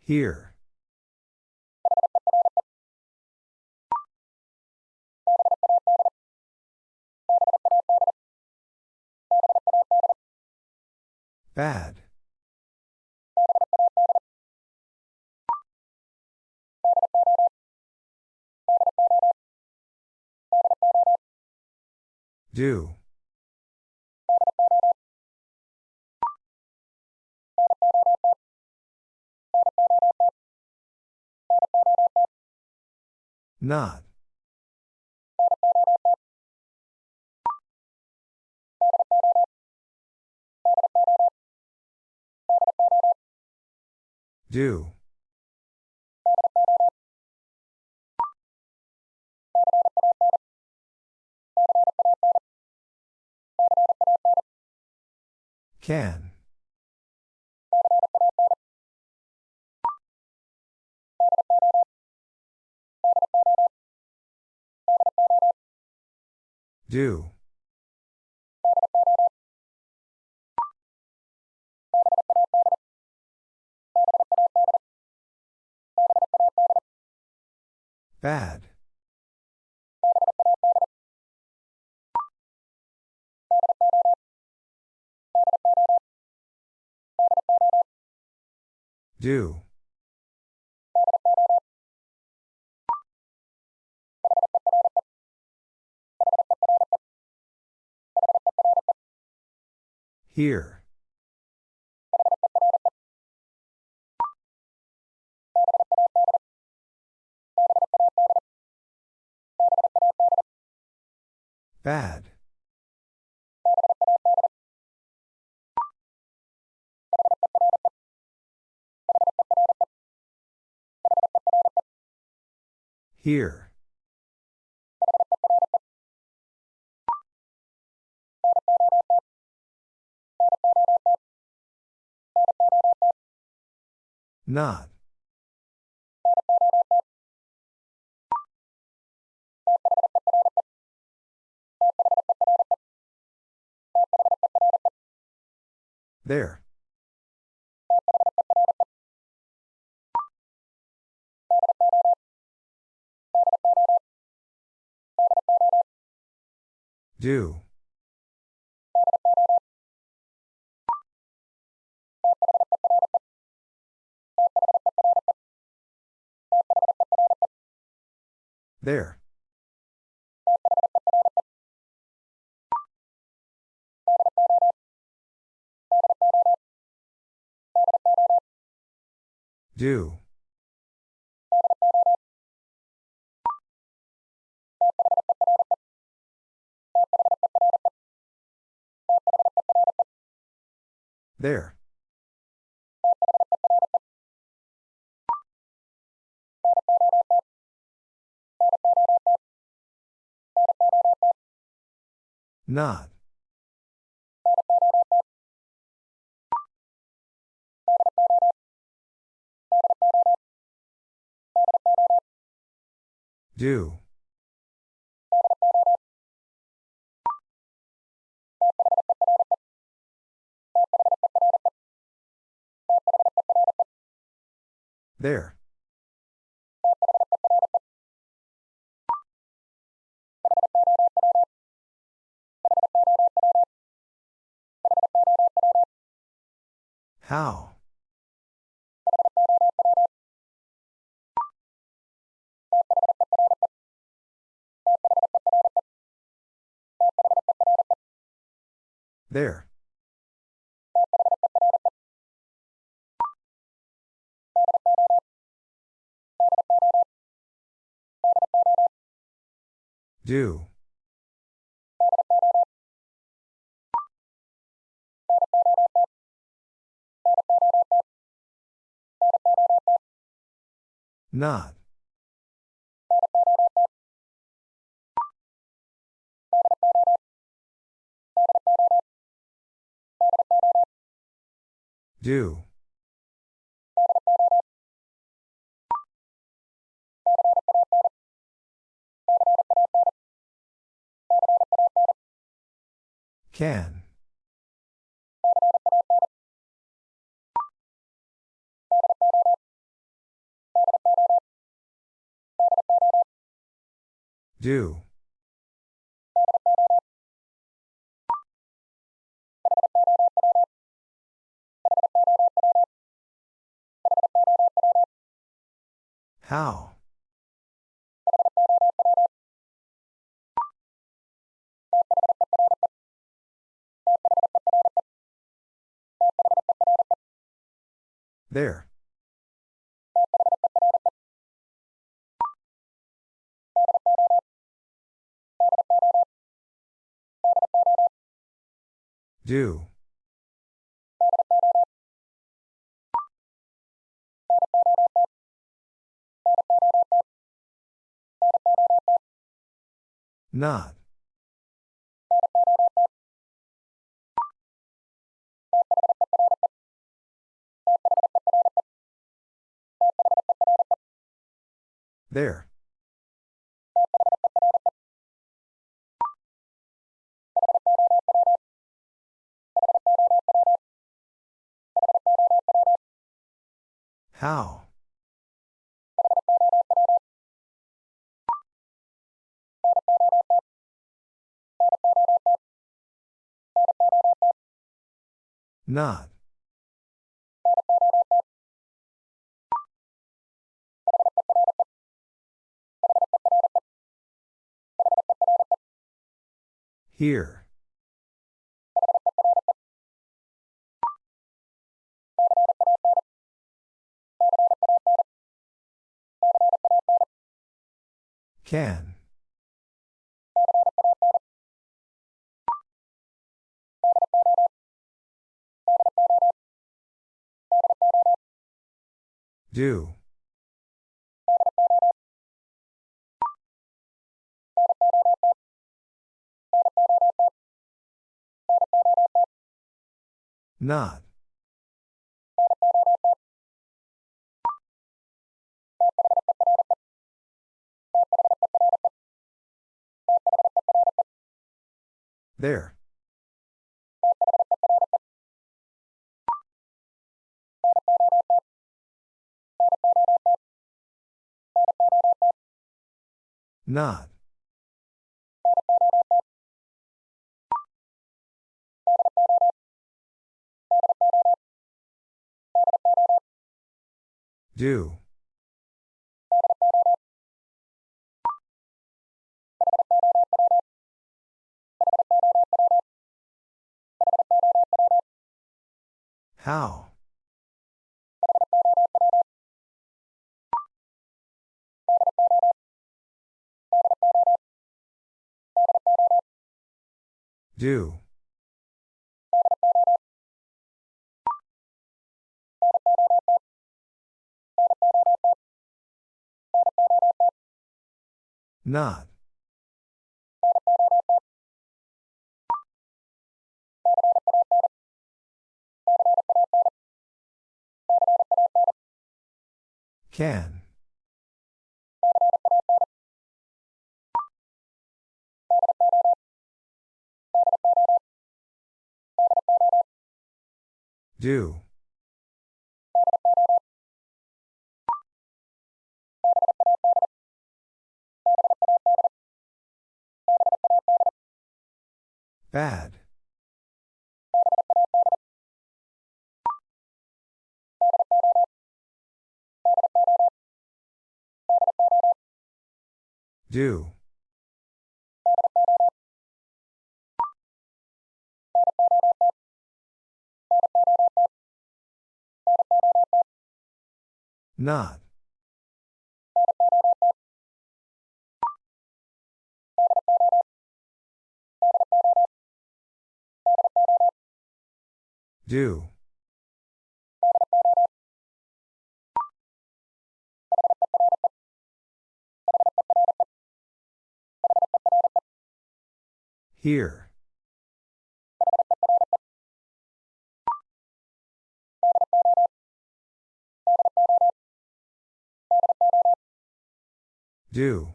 S1: Here. Bad. Do. Not. Do. Can. Do. Bad. Do. Here. Bad. Here. Not. There. Do. There. Do. There. Not. Do. There. How? There. Do. Not. Do. Can. Do. How? There. Do. Not. There. How? Not. Here. Can. Do. Not. There. Not. Do. How? Do. Not. Can. Do. Bad. Do. Not. Do. Here. Do.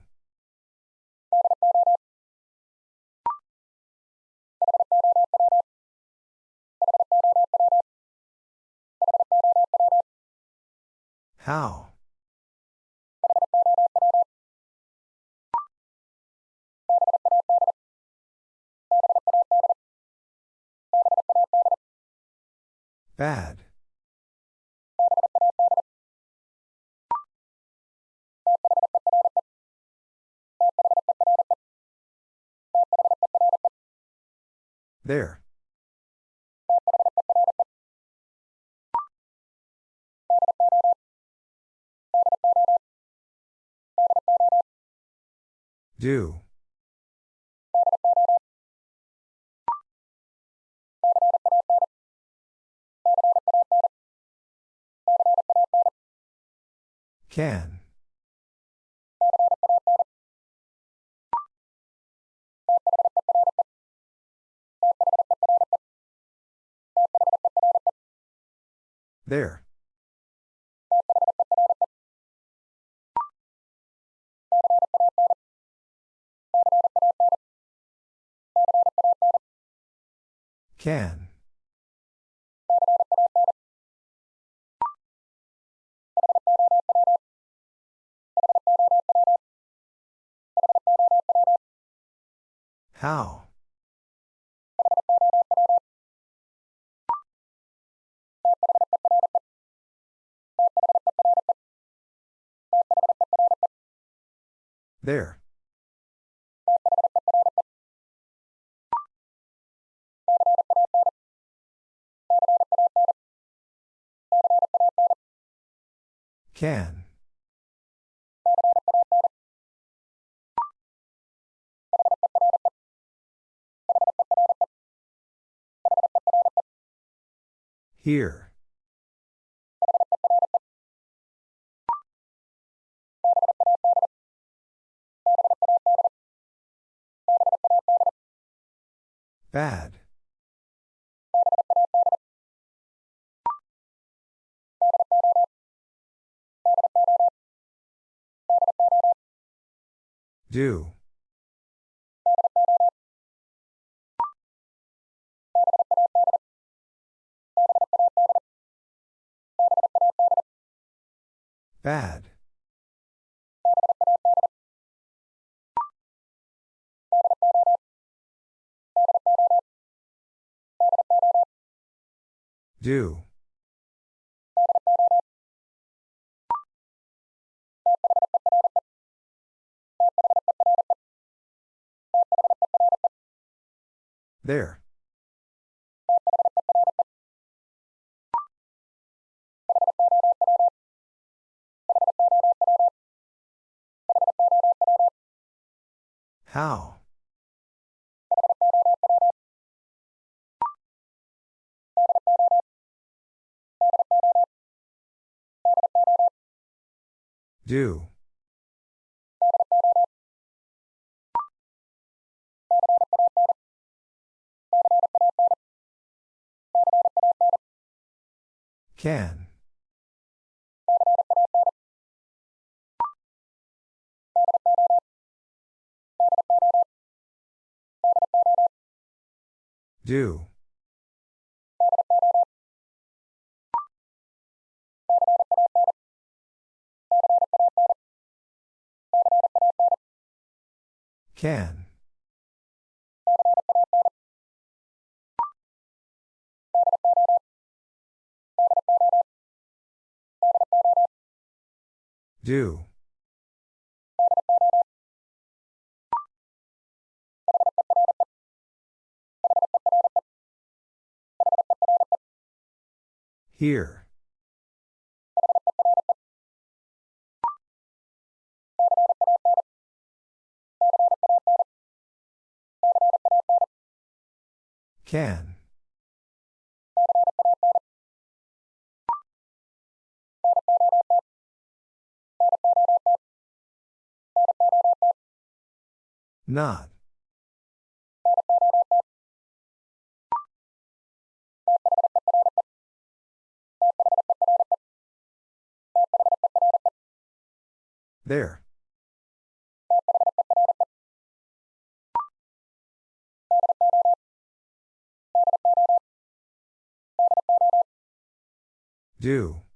S1: How? Bad. There. Do. Can. There. Can. How? There. Can. Here. Bad. Do. Bad. Do. There. How? Do. Can. Do. Can. Do. Here. Can. Not. There. Do.